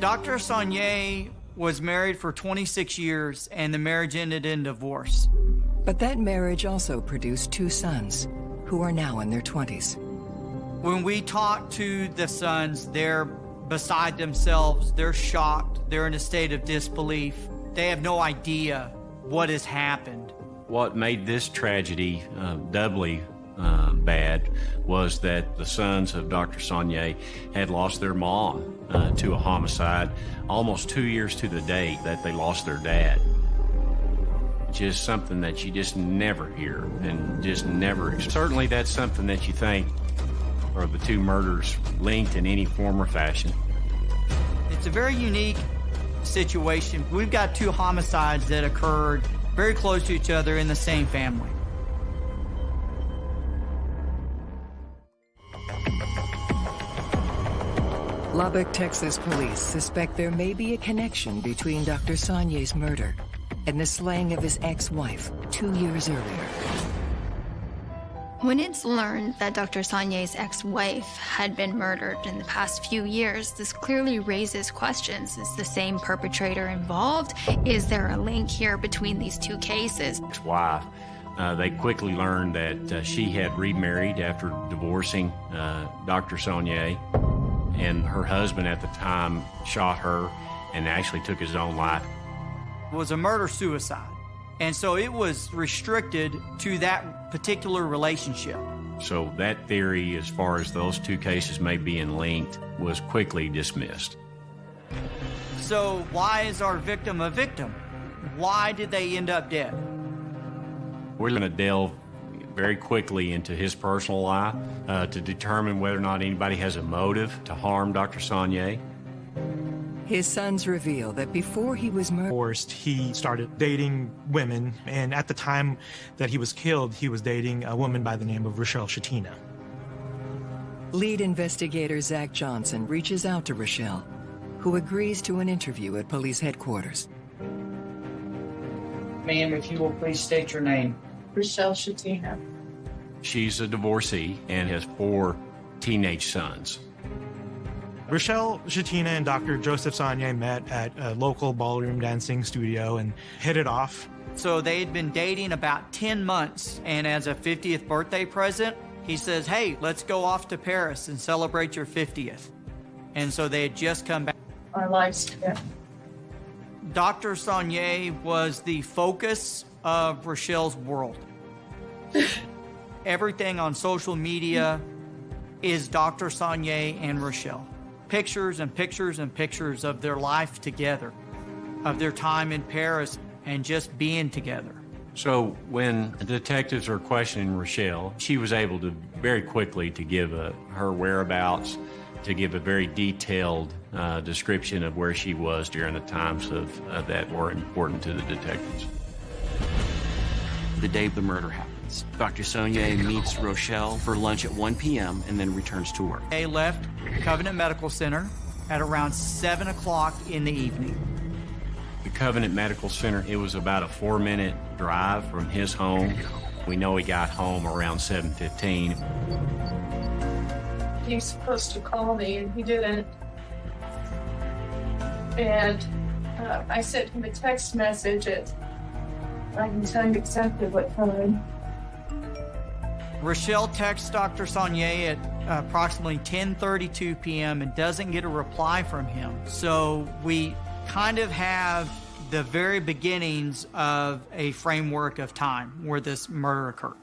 Dr. Sonnier was married for 26 years and the marriage ended in divorce. But that marriage also produced two sons, who are now in their 20s. When we talk to the sons, they're beside themselves, they're shocked, they're in a state of disbelief. They have no idea what has happened. What made this tragedy uh, doubly uh, bad was that the sons of Dr. Sonnier had lost their mom uh, to a homicide almost two years to the date that they lost their dad. Just something that you just never hear and just never. Certainly, that's something that you think are the two murders linked in any form or fashion. It's a very unique situation. We've got two homicides that occurred very close to each other in the same family. Lubbock, Texas police suspect there may be a connection between Dr. Sonnier's murder and the slaying of his ex-wife two years earlier. When it's learned that Dr. Sonnier's ex-wife had been murdered in the past few years, this clearly raises questions. Is the same perpetrator involved? Is there a link here between these two cases? Ex-wife. Uh, they quickly learned that uh, she had remarried after divorcing uh, Dr. Sonnier, and her husband at the time shot her and actually took his own life. It was a murder suicide. And so it was restricted to that particular relationship. So that theory, as far as those two cases may be in linked, was quickly dismissed. So why is our victim a victim? Why did they end up dead? We're going to delve very quickly into his personal life uh, to determine whether or not anybody has a motive to harm Dr. Sonnier. His sons reveal that before he was murdered, he started dating women, and at the time that he was killed, he was dating a woman by the name of Rochelle Shetina. lead investigator Zach Johnson reaches out to Rochelle, who agrees to an interview at police headquarters. Ma'am, if you will please state your name. Rochelle Shetina. She's a divorcee and has four teenage sons. Rochelle Shetina and Dr. Joseph Sonnier met at a local ballroom dancing studio and hit it off. So they had been dating about 10 months, and as a 50th birthday present, he says, Hey, let's go off to Paris and celebrate your 50th. And so they had just come back. Our lives together. Dr. Sonnier was the focus of Rochelle's world. [LAUGHS] Everything on social media is Dr. Sonnier and Rochelle. Pictures and pictures and pictures of their life together, of their time in Paris, and just being together. So when the detectives are questioning Rochelle, she was able to very quickly to give a, her whereabouts, to give a very detailed uh, description of where she was during the times of, uh, that were important to the detectives. The day the murder happens, Dr. Sonnier meets Rochelle for lunch at 1 p.m. and then returns to work. They left Covenant Medical Center at around 7 o'clock in the evening. The Covenant Medical Center, it was about a four minute drive from his home. We know he got home around 7.15. He was supposed to call me and he didn't. And uh, I sent him a text message at, I can tell you exactly what time. Rochelle texts Dr. Sonnier at uh, approximately 10:32 p.m. and doesn't get a reply from him. So we kind of have the very beginnings of a framework of time where this murder occurred.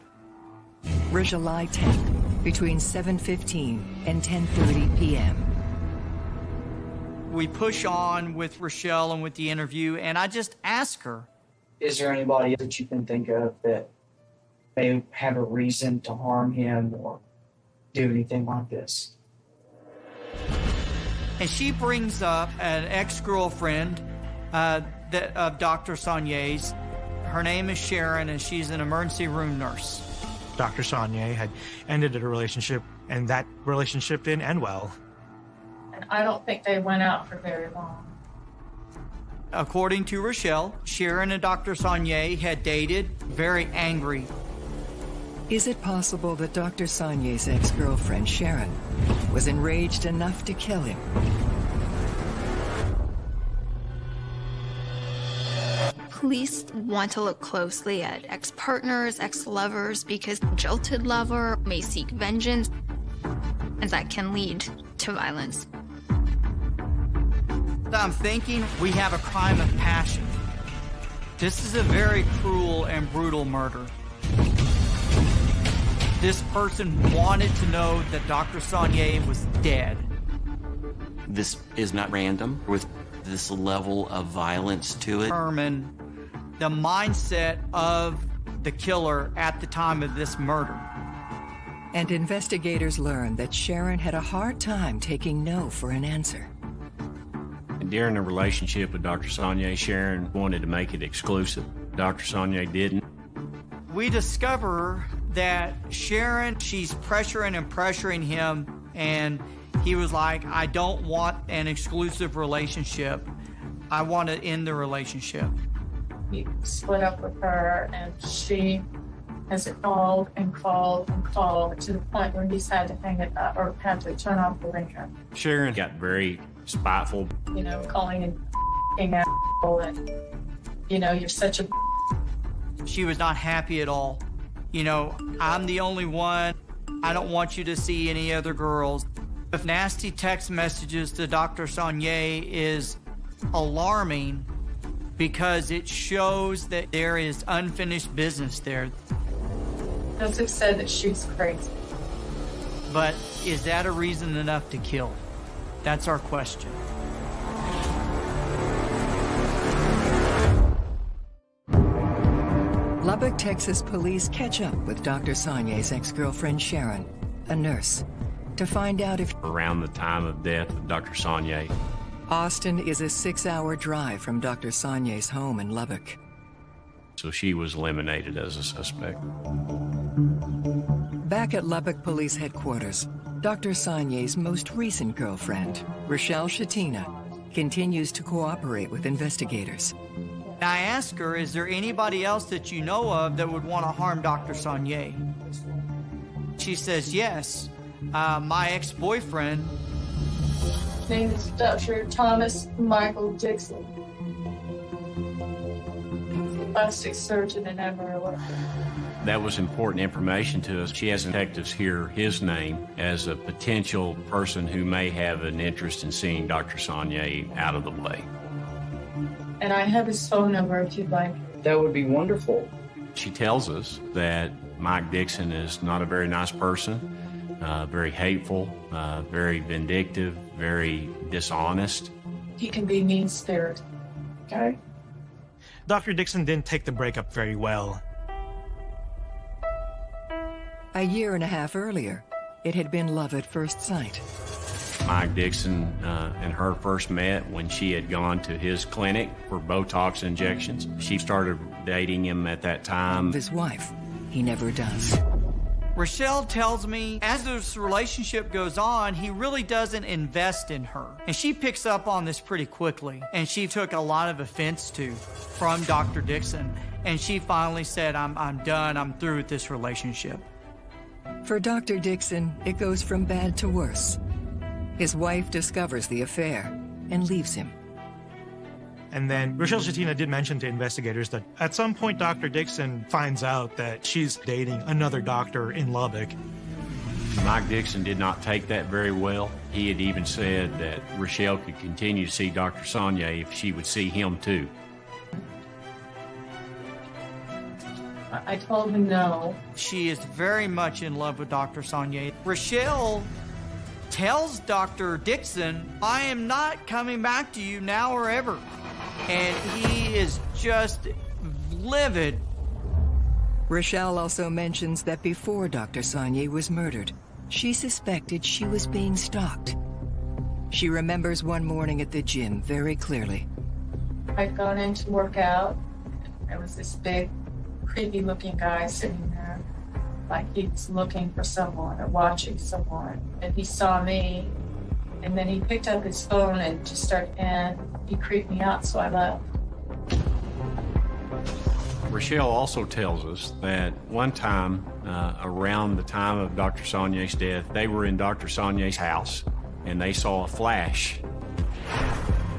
Were July 10th, between 7.15 and 10.30 p.m. We push on with Rochelle and with the interview, and I just ask her, Is there anybody that you can think of that may have a reason to harm him or do anything like this? and she brings up an ex-girlfriend uh, that of Dr. Sonnier's. Her name is Sharon, and she's an emergency room nurse. Dr. Sonnier had ended a relationship, and that relationship didn't end well. And I don't think they went out for very long. According to Rochelle, Sharon and Dr. Sonnier had dated, very angry. Is it possible that Dr. Sonnier's ex-girlfriend, Sharon, was enraged enough to kill him? Police want to look closely at ex partners, ex lovers, because jilted lover may seek vengeance, and that can lead to violence. I'm thinking we have a crime of passion. This is a very cruel and brutal murder. This person wanted to know that Dr. Sonnier was dead. This is not random with this level of violence to it. Determine the mindset of the killer at the time of this murder. And investigators learned that Sharon had a hard time taking no for an answer. And during the relationship with Dr. Sonnier, Sharon wanted to make it exclusive. Dr. Sonnier didn't. We discover that Sharon, she's pressuring and pressuring him, and he was like, I don't want an exclusive relationship. I want to end the relationship. He split up with her, and she has called and called and called to the point where he's had to hang it up or had to turn off the ringer. Sharon got very spiteful. You know, calling him f***ing asshole and, you know, you're such a She was not happy at all. You know, I'm the only one. I don't want you to see any other girls. If nasty text messages to Dr. Sonnier is alarming because it shows that there is unfinished business there. Joseph said that she was crazy. But is that a reason enough to kill? That's our question. Lubbock, Texas police catch up with Dr. Sonnier's ex-girlfriend Sharon, a nurse, to find out if Around the time of death of Dr. Sonnier, Austin is a six-hour drive from Dr. Sonnier's home in Lubbock. so she was eliminated as a suspect. Back at Lubbock Police Headquarters, Dr. Sonnier's most recent girlfriend, Rochelle Shetina, continues to cooperate with investigators. I asked her, is there anybody else that you know of that would want to harm Dr. Sonnier? She says, yes. Uh, my ex-boyfriend, His name is Dr. Thomas Michael Dixon. Plastic surgeon in Amarillo. That was important information to us. She has detectives hear his name as a potential person who may have an interest in seeing Dr. Sonnier out of the way. And I have his phone number if you'd like. That would be wonderful. She tells us that Mike Dixon is not a very nice person, uh, very hateful, uh, very vindictive, very dishonest. He can be mean spirited. Okay? Dr. Dixon didn't take the breakup very well. A year and a half earlier, it had been love at first sight. Mike Dixon uh, and her first met when she had gone to his clinic for Botox injections. She started dating him at that time. His wife, he never does. Rochelle tells me as this relationship goes on, he really doesn't invest in her. And she picks up on this pretty quickly. And she took a lot of offense to from Dr. Dixon. And she finally said, I'm, I'm done. I'm through with this relationship. For Dr. Dixon, it goes from bad to worse. His wife discovers the affair and leaves him. And then Rochelle Shetina did mention to investigators that at some point Dr. Dixon finds out that she's dating another doctor in Lubbock. Mike Dixon did not take that very well. He had even said that Rochelle could continue to see Dr. Sonnier if she would see him too. I I told him no. She is very much in love with Dr. Sonnier. Rochelle tells Dr. Dixon, I am not coming back to you now or ever. And he is just livid. Rochelle also mentions that before Dr. Sonnier was murdered, she suspected she was being stalked. She remembers one morning at the gym very clearly. I'd gone in to work out. There was this big, creepy looking guy sitting there, like he was looking for someone or watching someone. And he saw me, and then he picked up his phone and just started, and he creeped me out, so I left. Rochelle also tells us that one time, uh, around the time of Dr. Sonnier's death, they were in Dr. Sonnier's house and they saw a flash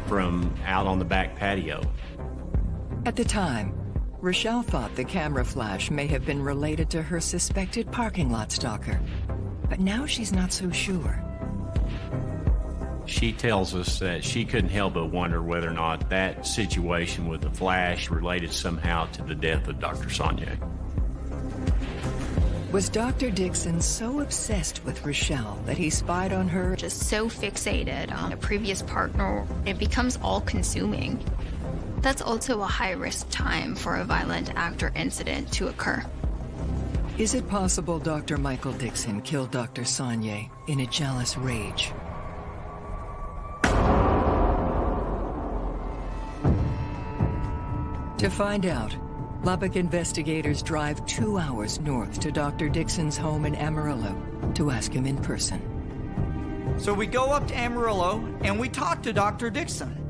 from out on the back patio. At the time, Rochelle thought the camera flash may have been related to her suspected parking lot stalker. But now she's not so sure. She tells us that she couldn't help but wonder whether or not that situation with the flash related somehow to the death of Dr. Sonnier. Was Dr. Dixon so obsessed with Rochelle that he spied on her? Just so fixated on a previous partner, it becomes all consuming. That's also a high risk time for a violent act or incident to occur. Is it possible Dr. Michael Dixon killed Dr. Sonnier in a jealous rage? To find out, Lubbock investigators drive two hours north to Dr. Dixon's home in Amarillo to ask him in person. So we go up to Amarillo and we talk to Dr. Dixon.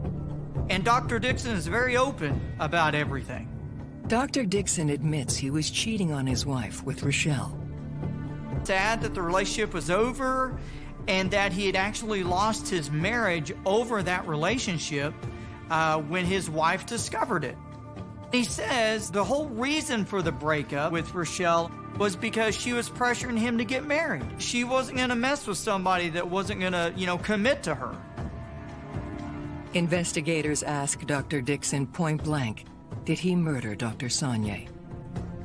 And Dr. Dixon is very open about everything. Dr. Dixon admits he was cheating on his wife with Rochelle. Sad that the relationship was over and that he had actually lost his marriage over that relationship uh, when his wife discovered it. He says the whole reason for the breakup with Rochelle was because she was pressuring him to get married. She wasn't going to mess with somebody that wasn't going to, you know, commit to her. Investigators ask Dr. Dixon point blank, did he murder Dr. Sonnier?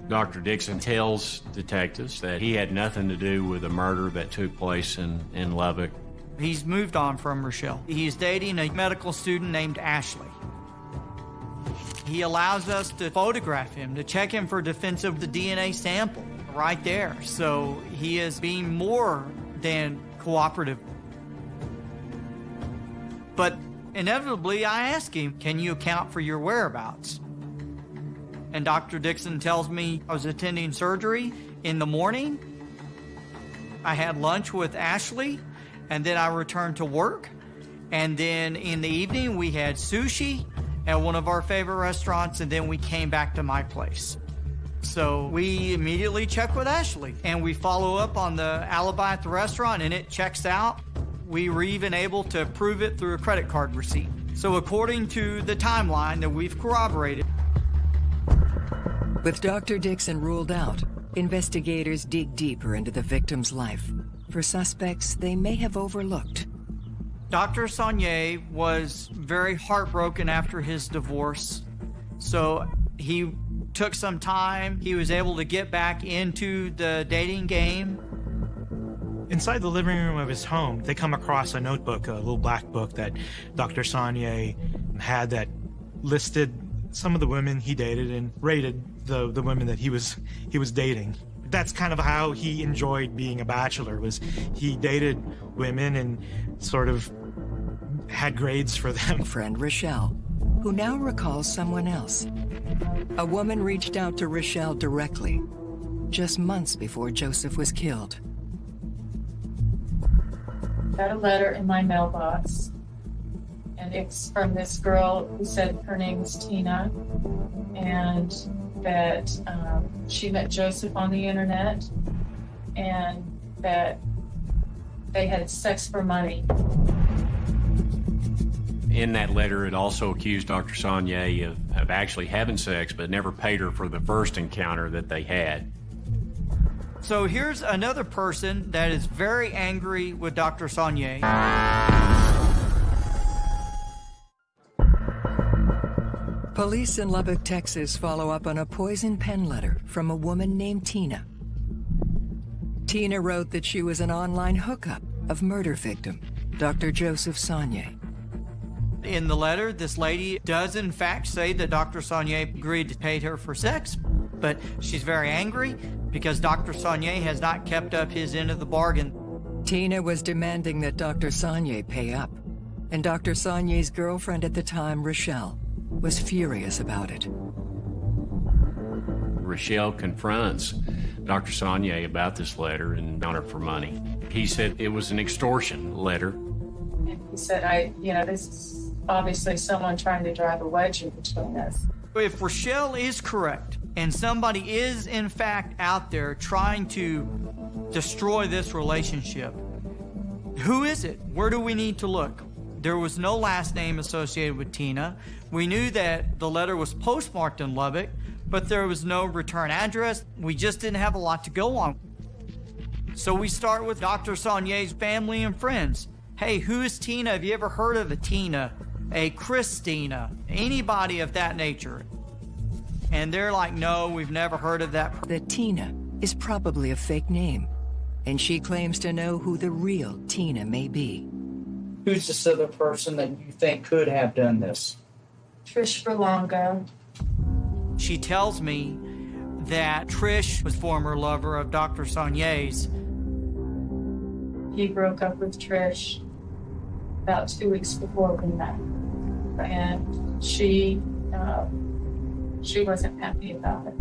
Dr. Dixon tells detectives that he had nothing to do with the murder that took place in, in Lubbock. He's moved on from Rochelle. He's dating a medical student named Ashley. He allows us to photograph him, to check him for defense of the DNA sample right there. So he is being more than cooperative. But inevitably, I ask him, Can you account for your whereabouts? And Dr. Dixon tells me I was attending surgery in the morning. I had lunch with Ashley, and then I returned to work. And then in the evening, we had sushi at one of our favorite restaurants, and then we came back to my place. So we immediately check with Ashley and we follow up on the alibi at the restaurant, and it checks out. We were even able to prove it through a credit card receipt. So, according to the timeline that we've corroborated, With Dr. Dixon ruled out, investigators dig deeper into the victim's life for suspects they may have overlooked. Dr. Sonnier was very heartbroken after his divorce. So he took some time. He was able to get back into the dating game. Inside the living room of his home, they come across a notebook, a little black book that Dr. Sonnier had that listed some of the women he dated and rated the, the women that he was he was dating. That's kind of how he enjoyed being a bachelor was he dated women and sort of had grades for them. [LAUGHS] Friend Rochelle, who now recalls someone else. A woman reached out to Rochelle directly, just months before Joseph was killed. Got a letter in my mailbox, and it's from this girl who said her name was Tina, and that um, she met Joseph on the internet, and that they had sex for money. In that letter, it also accused Dr. Sonnier of, of actually having sex, but never paid her for the first encounter that they had. So here's another person that is very angry with Dr. Sonnier. Police in Lubbock, Texas follow up on a poison pen letter from a woman named Tina. Tina wrote that she was an online hookup of murder victim, Dr. Joseph Sonnier. In the letter, this lady does in fact say that Dr. Sonnier agreed to pay her for sex, but she's very angry because Dr. Sonnier has not kept up his end of the bargain. Tina was demanding that Dr. Sonnier pay up, and Dr. Sonnier's girlfriend at the time, Rochelle, was furious about it. Rochelle confronts Dr. Sonnier about this letter and on her for money. He said it was an extortion letter. He said, I, you know, this is obviously someone trying to drive a wedge in between us. If Rochelle is correct, and somebody is in fact out there trying to destroy this relationship, who is it? Where do we need to look? There was no last name associated with Tina. We knew that the letter was postmarked in Lubbock, but there was no return address. We just didn't have a lot to go on. So we start with Dr. Sonnier's family and friends. Hey, who is Tina? Have you ever heard of a Tina? A Christina? Anybody of that nature? And they're like, no, we've never heard of that. That Tina is probably a fake name, and she claims to know who the real Tina may be. Who's this other person that you think could have done this? Trish Berlanga. She tells me that Trish was former lover of Dr. Sonnier's. He broke up with Trish about two weeks before we met, and she uh, she wasn't happy about it.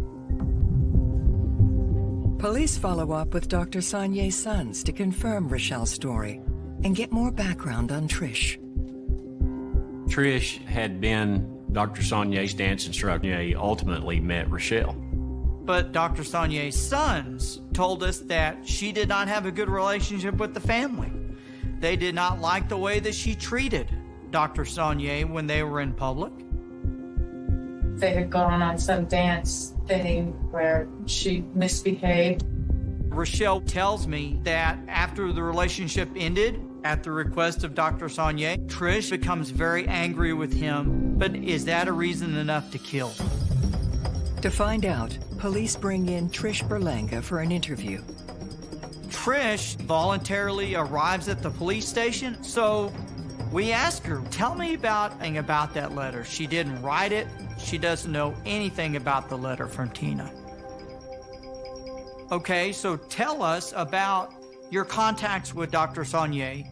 Police follow up with Dr. Sonnier's sons to confirm Rochelle's story and get more background on Trish. Trish had been Dr. Sonnier's dance instructor. He ultimately met Rochelle. But Dr. Sonnier's sons told us that she did not have a good relationship with the family. They did not like the way that she treated Dr. Sonnier when they were in public. They had gone on some dance thing where she misbehaved. Rochelle tells me that after the relationship ended, At the request of Dr. Sonnier, Trish becomes very angry with him, but is that a reason enough to kill? To find out, police bring in Trish Berlanga for an interview. Trish voluntarily arrives at the police station, so we ask her, tell me about, about that letter. She didn't write it. She doesn't know anything about the letter from Tina. Okay, so tell us about your contacts with Dr. Sonnier.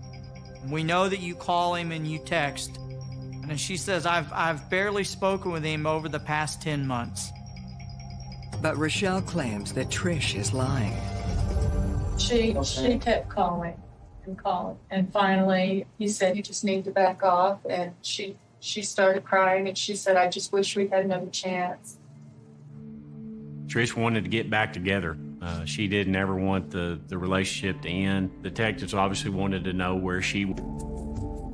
We know that you call him and you text. And she says, I've, I've barely spoken with him over the past 10 months. But Rochelle claims that Trish is lying. She she kept calling and calling, and finally he said, "You just need to back off." And she she started crying, and she said, "I just wish we had another chance." Trish wanted to get back together. Uh, she didn't ever want the, the relationship to end. Detectives obviously wanted to know where she.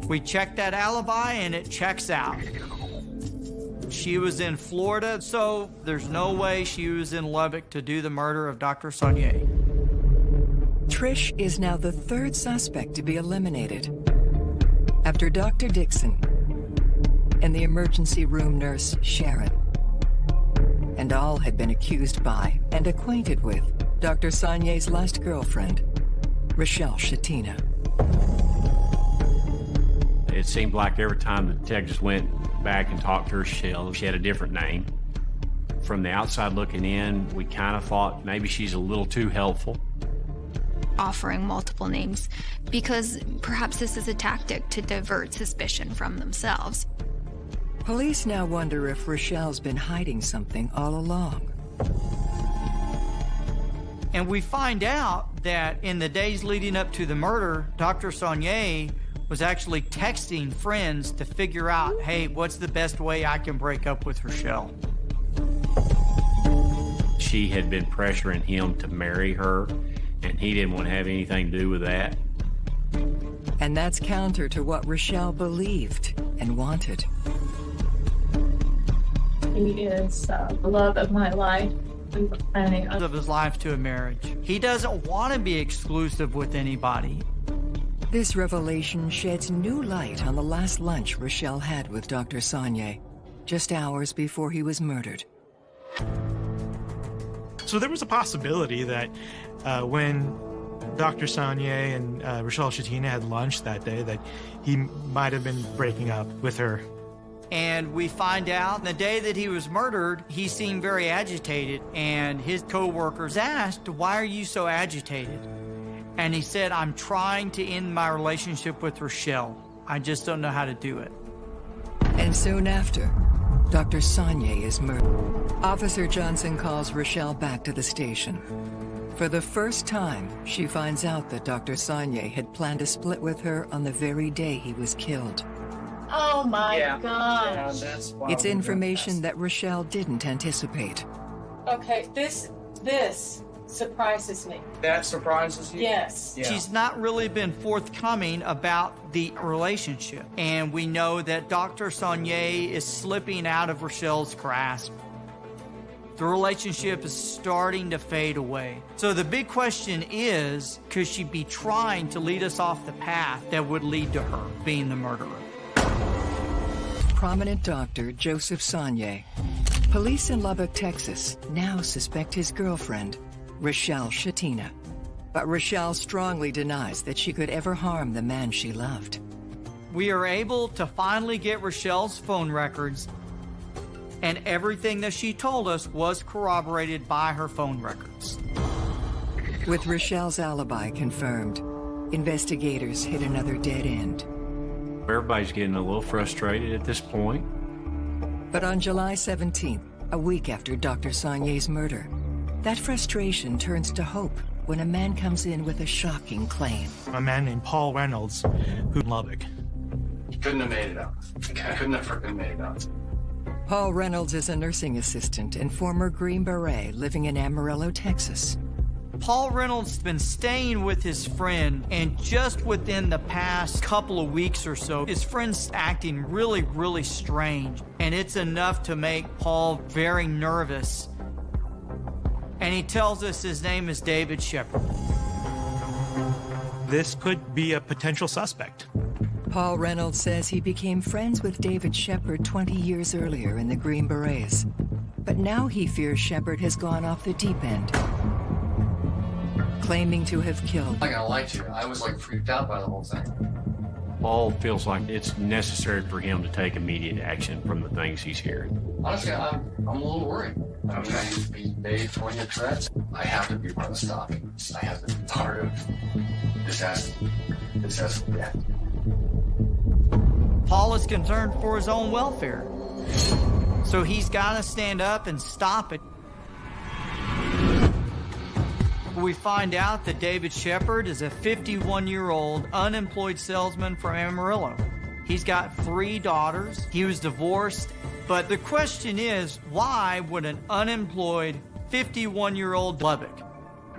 We checked that alibi, and it checks out. She was in Florida, so there's no way she was in Lubbock to do the murder of Dr. Sonnier. Trish is now the third suspect to be eliminated. After Dr. Dixon and the emergency room nurse, Sharon. And all had been accused by and acquainted with Dr. Sonnier's last girlfriend, Rochelle Shetina. It seemed like every time the detectives went back and talked to Rochelle, she had a different name. From the outside looking in, we kind of thought maybe she's a little too helpful offering multiple names because perhaps this is a tactic to divert suspicion from themselves. Police now wonder if Rochelle's been hiding something all along. And we find out that in the days leading up to the murder, Dr. Sonnier was actually texting friends to figure out, hey, what's the best way I can break up with Rochelle? She had been pressuring him to marry her and he didn't want to have anything to do with that. And that's counter to what Rochelle believed and wanted. He is uh, the love of my life. Planning of his life to a marriage. He doesn't want to be exclusive with anybody. This revelation sheds new light on the last lunch Rochelle had with Dr. Sonnier, just hours before he was murdered. So there was a possibility that uh, when Dr. Sonnier and uh, Rochelle Shetina had lunch that day that he might have been breaking up with her. And we find out the day that he was murdered, he seemed very agitated. And his co-workers asked, why are you so agitated? And he said, I'm trying to end my relationship with Rochelle. I just don't know how to do it. And soon after, Dr. Sonnier is murdered. Officer Johnson calls Rochelle back to the station. For the first time, she finds out that Dr. Sonnier had planned to split with her on the very day he was killed. Oh my yeah. gosh. Yeah, it's information that Rochelle didn't anticipate. Okay, this this surprises me. That surprises you? Yes. Yeah. She's not really been forthcoming about the relationship. And we know that Dr. Sonnier is slipping out of Rochelle's grasp. The relationship is starting to fade away. So the big question is, could she be trying to lead us off the path that would lead to her being the murderer? Prominent doctor Joseph Sonnier. Police in Lubbock, Texas now suspect his girlfriend, Rochelle Shetina. But Rochelle strongly denies that she could ever harm the man she loved. We are able to finally get Rochelle's phone records and everything that she told us was corroborated by her phone records. With Rochelle's alibi confirmed, investigators hit another dead end. Everybody's getting a little frustrated at this point. But on July 17th, a week after Dr. Sonnier's murder, that frustration turns to hope when a man comes in with a shocking claim. A man named Paul Reynolds, who Lubbock. He couldn't have made it out. He couldn't have freaking made it out. Paul Reynolds is a nursing assistant and former Green Beret living in Amarillo, Texas. Paul Reynolds has been staying with his friend, and just within the past couple of weeks or so, his friend's acting really, really strange. And it's enough to make Paul very nervous. And he tells us his name is David Shepard. this could be a potential suspect. Paul Reynolds says he became friends with David Shepard 20 years earlier in the Green Berets. But now he fears Shepard has gone off the deep end, claiming to have killed. I'm not gonna lie to you, I was like freaked out by the whole thing. Paul feels like it's necessary for him to take immediate action from the things he's hearing. Honestly, I'm, I'm a little worried. I'm going to be made poignant threats. I have to be part of stopping this. I have to be part of this has this has to end. Paul is concerned for his own welfare. So he's got to stand up and stop it. We find out that David Shepard is a 51 year old unemployed salesman from Amarillo. He's got three daughters. He was divorced. But the question is why would an unemployed 51 year old Lubbock?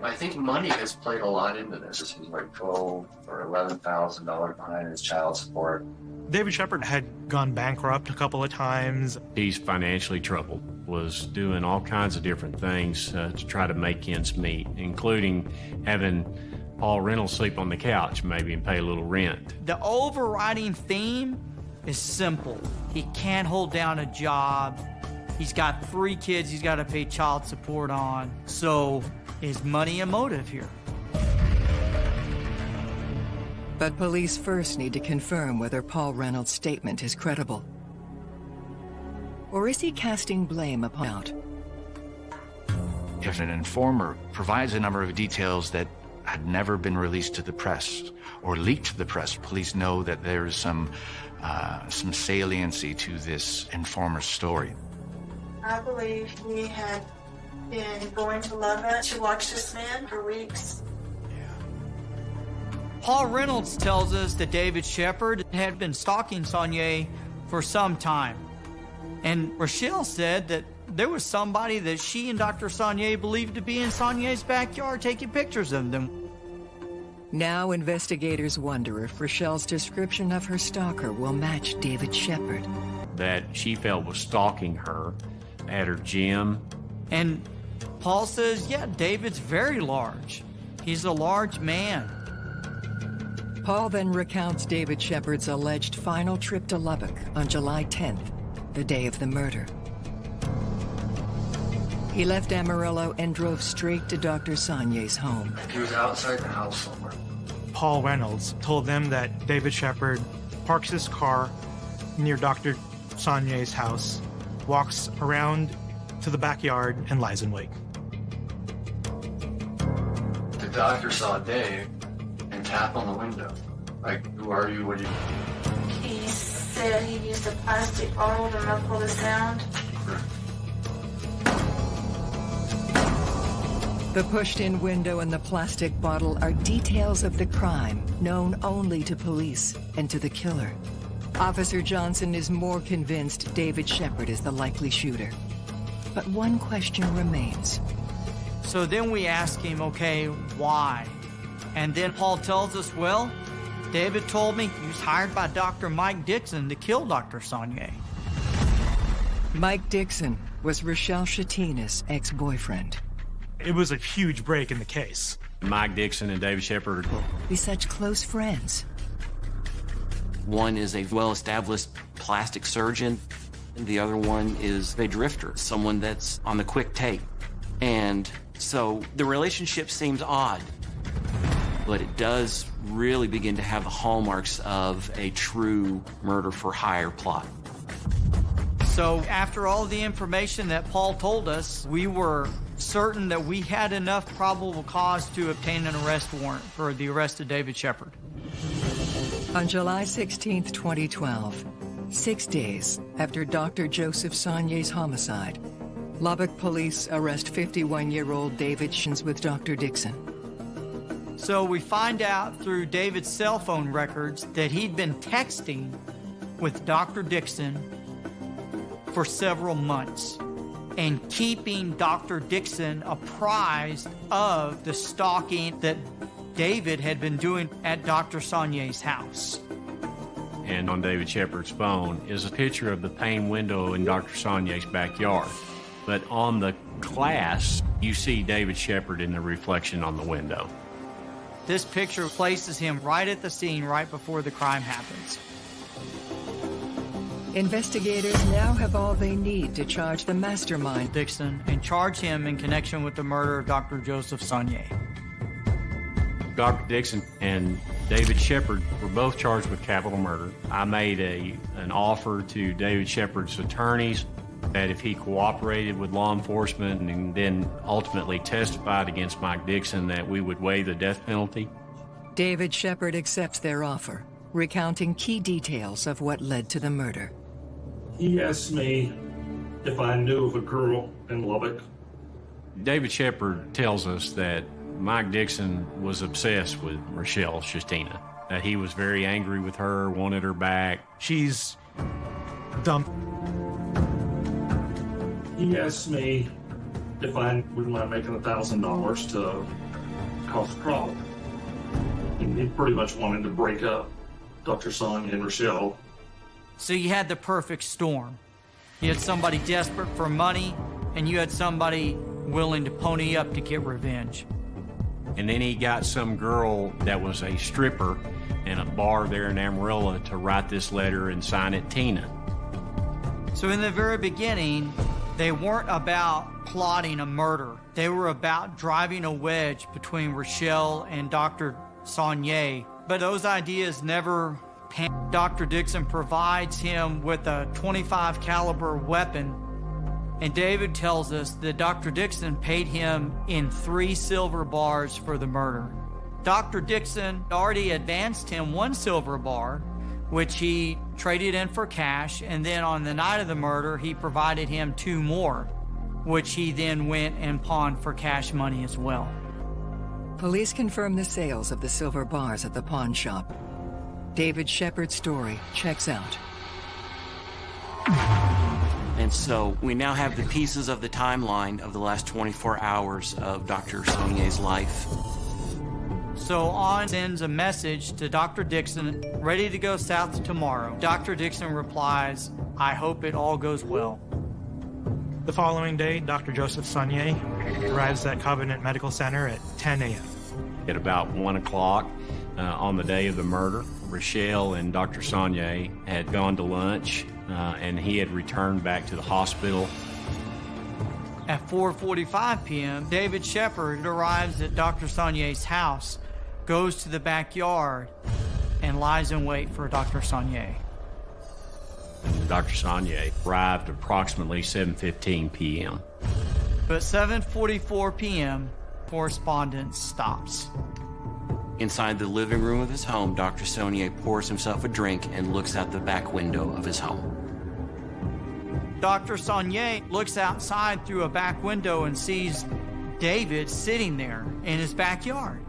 I think money has played a lot into this. He's like twelve or eleven thousand dollars behind his child support. David Shepard had gone bankrupt a couple of times. He's financially troubled, was doing all kinds of different things uh, to try to make ends meet, including having Paul Reynolds sleep on the couch maybe and pay a little rent. The overriding theme is simple. He can't hold down a job. He's got three kids he's got to pay child support on. So is money a motive here? But police first need to confirm whether Paul Reynolds' statement is credible. Or is he casting blame upon out? If an informer provides a number of details that had never been released to the press or leaked to the press, police know that there is some uh, some saliency to this informer's story. I believe we had been going to Lubbock to watch this man for weeks. Paul Reynolds tells us that David Shepard had been stalking Sonnier for some time. And Rochelle said that there was somebody that she and Dr. Sonnier believed to be in Sonnier's backyard taking pictures of them. Now investigators wonder if Rochelle's description of her stalker will match David Shepard. That she felt was stalking her at her gym. And Paul says, yeah, David's very large. He's a large man. Paul then recounts David Shepard's alleged final trip to Lubbock on July 10th, the day of the murder. He left Amarillo and drove straight to Dr. Sonnier's home. He was outside the house somewhere. Paul Reynolds told them that David Shepard parks his car near Dr. Sonnier's house, walks around to the backyard, and lies in wait. The doctor saw Dave and tap on the window. Like, who are you? What do you... He said he used a plastic bottle to muffle the sound. The pushed-in window and the plastic bottle are details of the crime known only to police and to the killer. Officer Johnson is more convinced David Shepard is the likely shooter. But one question remains. So then we ask him, okay, why? And then Paul tells us, well, David told me he was hired by Dr. Mike Dixon to kill Dr. Sonnier. Mike Dixon was Rochelle Shetina's ex-boyfriend. It was a huge break in the case. Mike Dixon and David Shepard. Be such close friends. One is a well-established plastic surgeon. And the other one is a drifter, someone that's on the quick take. And so the relationship seems odd, but it does really begin to have the hallmarks of a true murder for hire plot. So after all the information that Paul told us, we were certain that we had enough probable cause to obtain an arrest warrant for the arrest of David Shepard. On July 16, 2012, six days after Dr. Joseph Sonnier's homicide, Lubbock police arrest 51-year-old David Shins with Dr. Dixon. So we find out through David's cell phone records that he'd been texting with Dr. Dixon for several months and keeping Dr. Dixon apprised of the stalking that David had been doing at Dr. Sonnier's house. And on David Shepard's phone is a picture of the pane window in Dr. Sonnier's backyard. But on the glass, you see David Shepard in the reflection on the window. This picture places him right at the scene right before the crime happens. Investigators now have all they need to charge the mastermind. Dixon and charge him in connection with the murder of Dr. Joseph Sonnier. Dr. Dixon and David Shepard were both charged with capital murder. I made a, an offer to David Shepard's attorneys that if he cooperated with law enforcement and then ultimately testified against Mike Dixon that we would waive the death penalty. David Shepard accepts their offer, recounting key details of what led to the murder. He asked me if I knew of a girl in Lubbock. David Shepard tells us that Mike Dixon was obsessed with Rochelle Shetina, that he was very angry with her, wanted her back. She's dumb. He asked me if I wouldn't mind making a thousand dollars to cause a problem. And he pretty much wanted to break up Dr. Sonnier and Rochelle. So you had the perfect storm. You had somebody desperate for money, and you had somebody willing to pony up to get revenge. And then he got some girl that was a stripper in a bar there in Amarillo to write this letter and sign it Tina. So in the very beginning, they weren't about plotting a murder. They were about driving a wedge between Rochelle and Dr. Sonnier. But those ideas never pan. Dr. Dixon provides him with a 25 caliber weapon and David tells us that Dr. Dixon paid him in three silver bars for the murder. Dr. Dixon already advanced him one silver bar, which he traded in for cash, and then on the night of the murder, he provided him two more, which he then went and pawned for cash money as well. Police confirm the sales of the silver bars at the pawn shop. David Shepard's story checks out. And so we now have the pieces of the timeline of the last 24 hours of Dr. Sonnier's life. So On sends a message to Dr. Dixon, ready to go south tomorrow. Dr. Dixon replies, I hope it all goes well. The following day, Dr. Joseph Sonnier arrives at Covenant Medical Center at 10 a.m. At about 1 o'clock uh, on the day of the murder, Rochelle and Dr. Sonnier had gone to lunch uh, and he had returned back to the hospital. At 4.45 p.m., David Shepard arrives at Dr. Sonnier's house, goes to the backyard, and lies in wait for Dr. Sonnier. Dr. Sonnier arrived approximately 7.15 p.m. But 7.44 p.m., correspondence stops. Inside the living room of his home, Dr. Sonnier pours himself a drink and looks out the back window of his home. Dr. Sonnier looks outside through a back window and sees David sitting there in his backyard.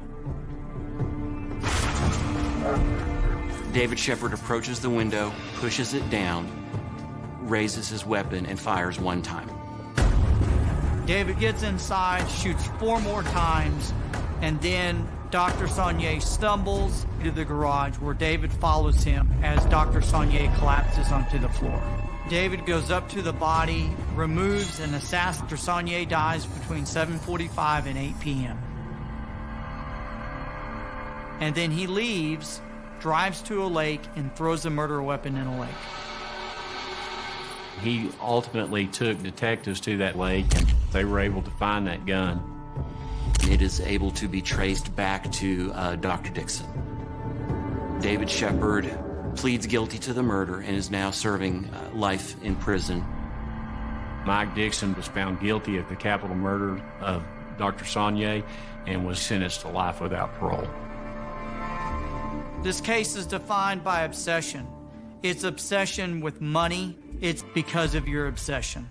David Shepard approaches the window, pushes it down, raises his weapon, and fires one time. David gets inside, shoots four more times, and then Dr. Sonnier stumbles into the garage where David follows him as Dr. Sonnier collapses onto the floor. David goes up to the body, removes and assassins. Dr. Sonnier dies between 7.45 and 8 p.m. And then he leaves, drives to a lake, and throws the murder weapon in a lake. He ultimately took detectives to that lake and they were able to find that gun. It is able to be traced back to uh, Dr. Dixon. David Shepard pleads guilty to the murder and is now serving uh, life in prison. Mike Dixon was found guilty of the capital murder of Dr. Sonnier and was sentenced to life without parole. This case is defined by obsession. It's obsession with money. It's because of your obsession.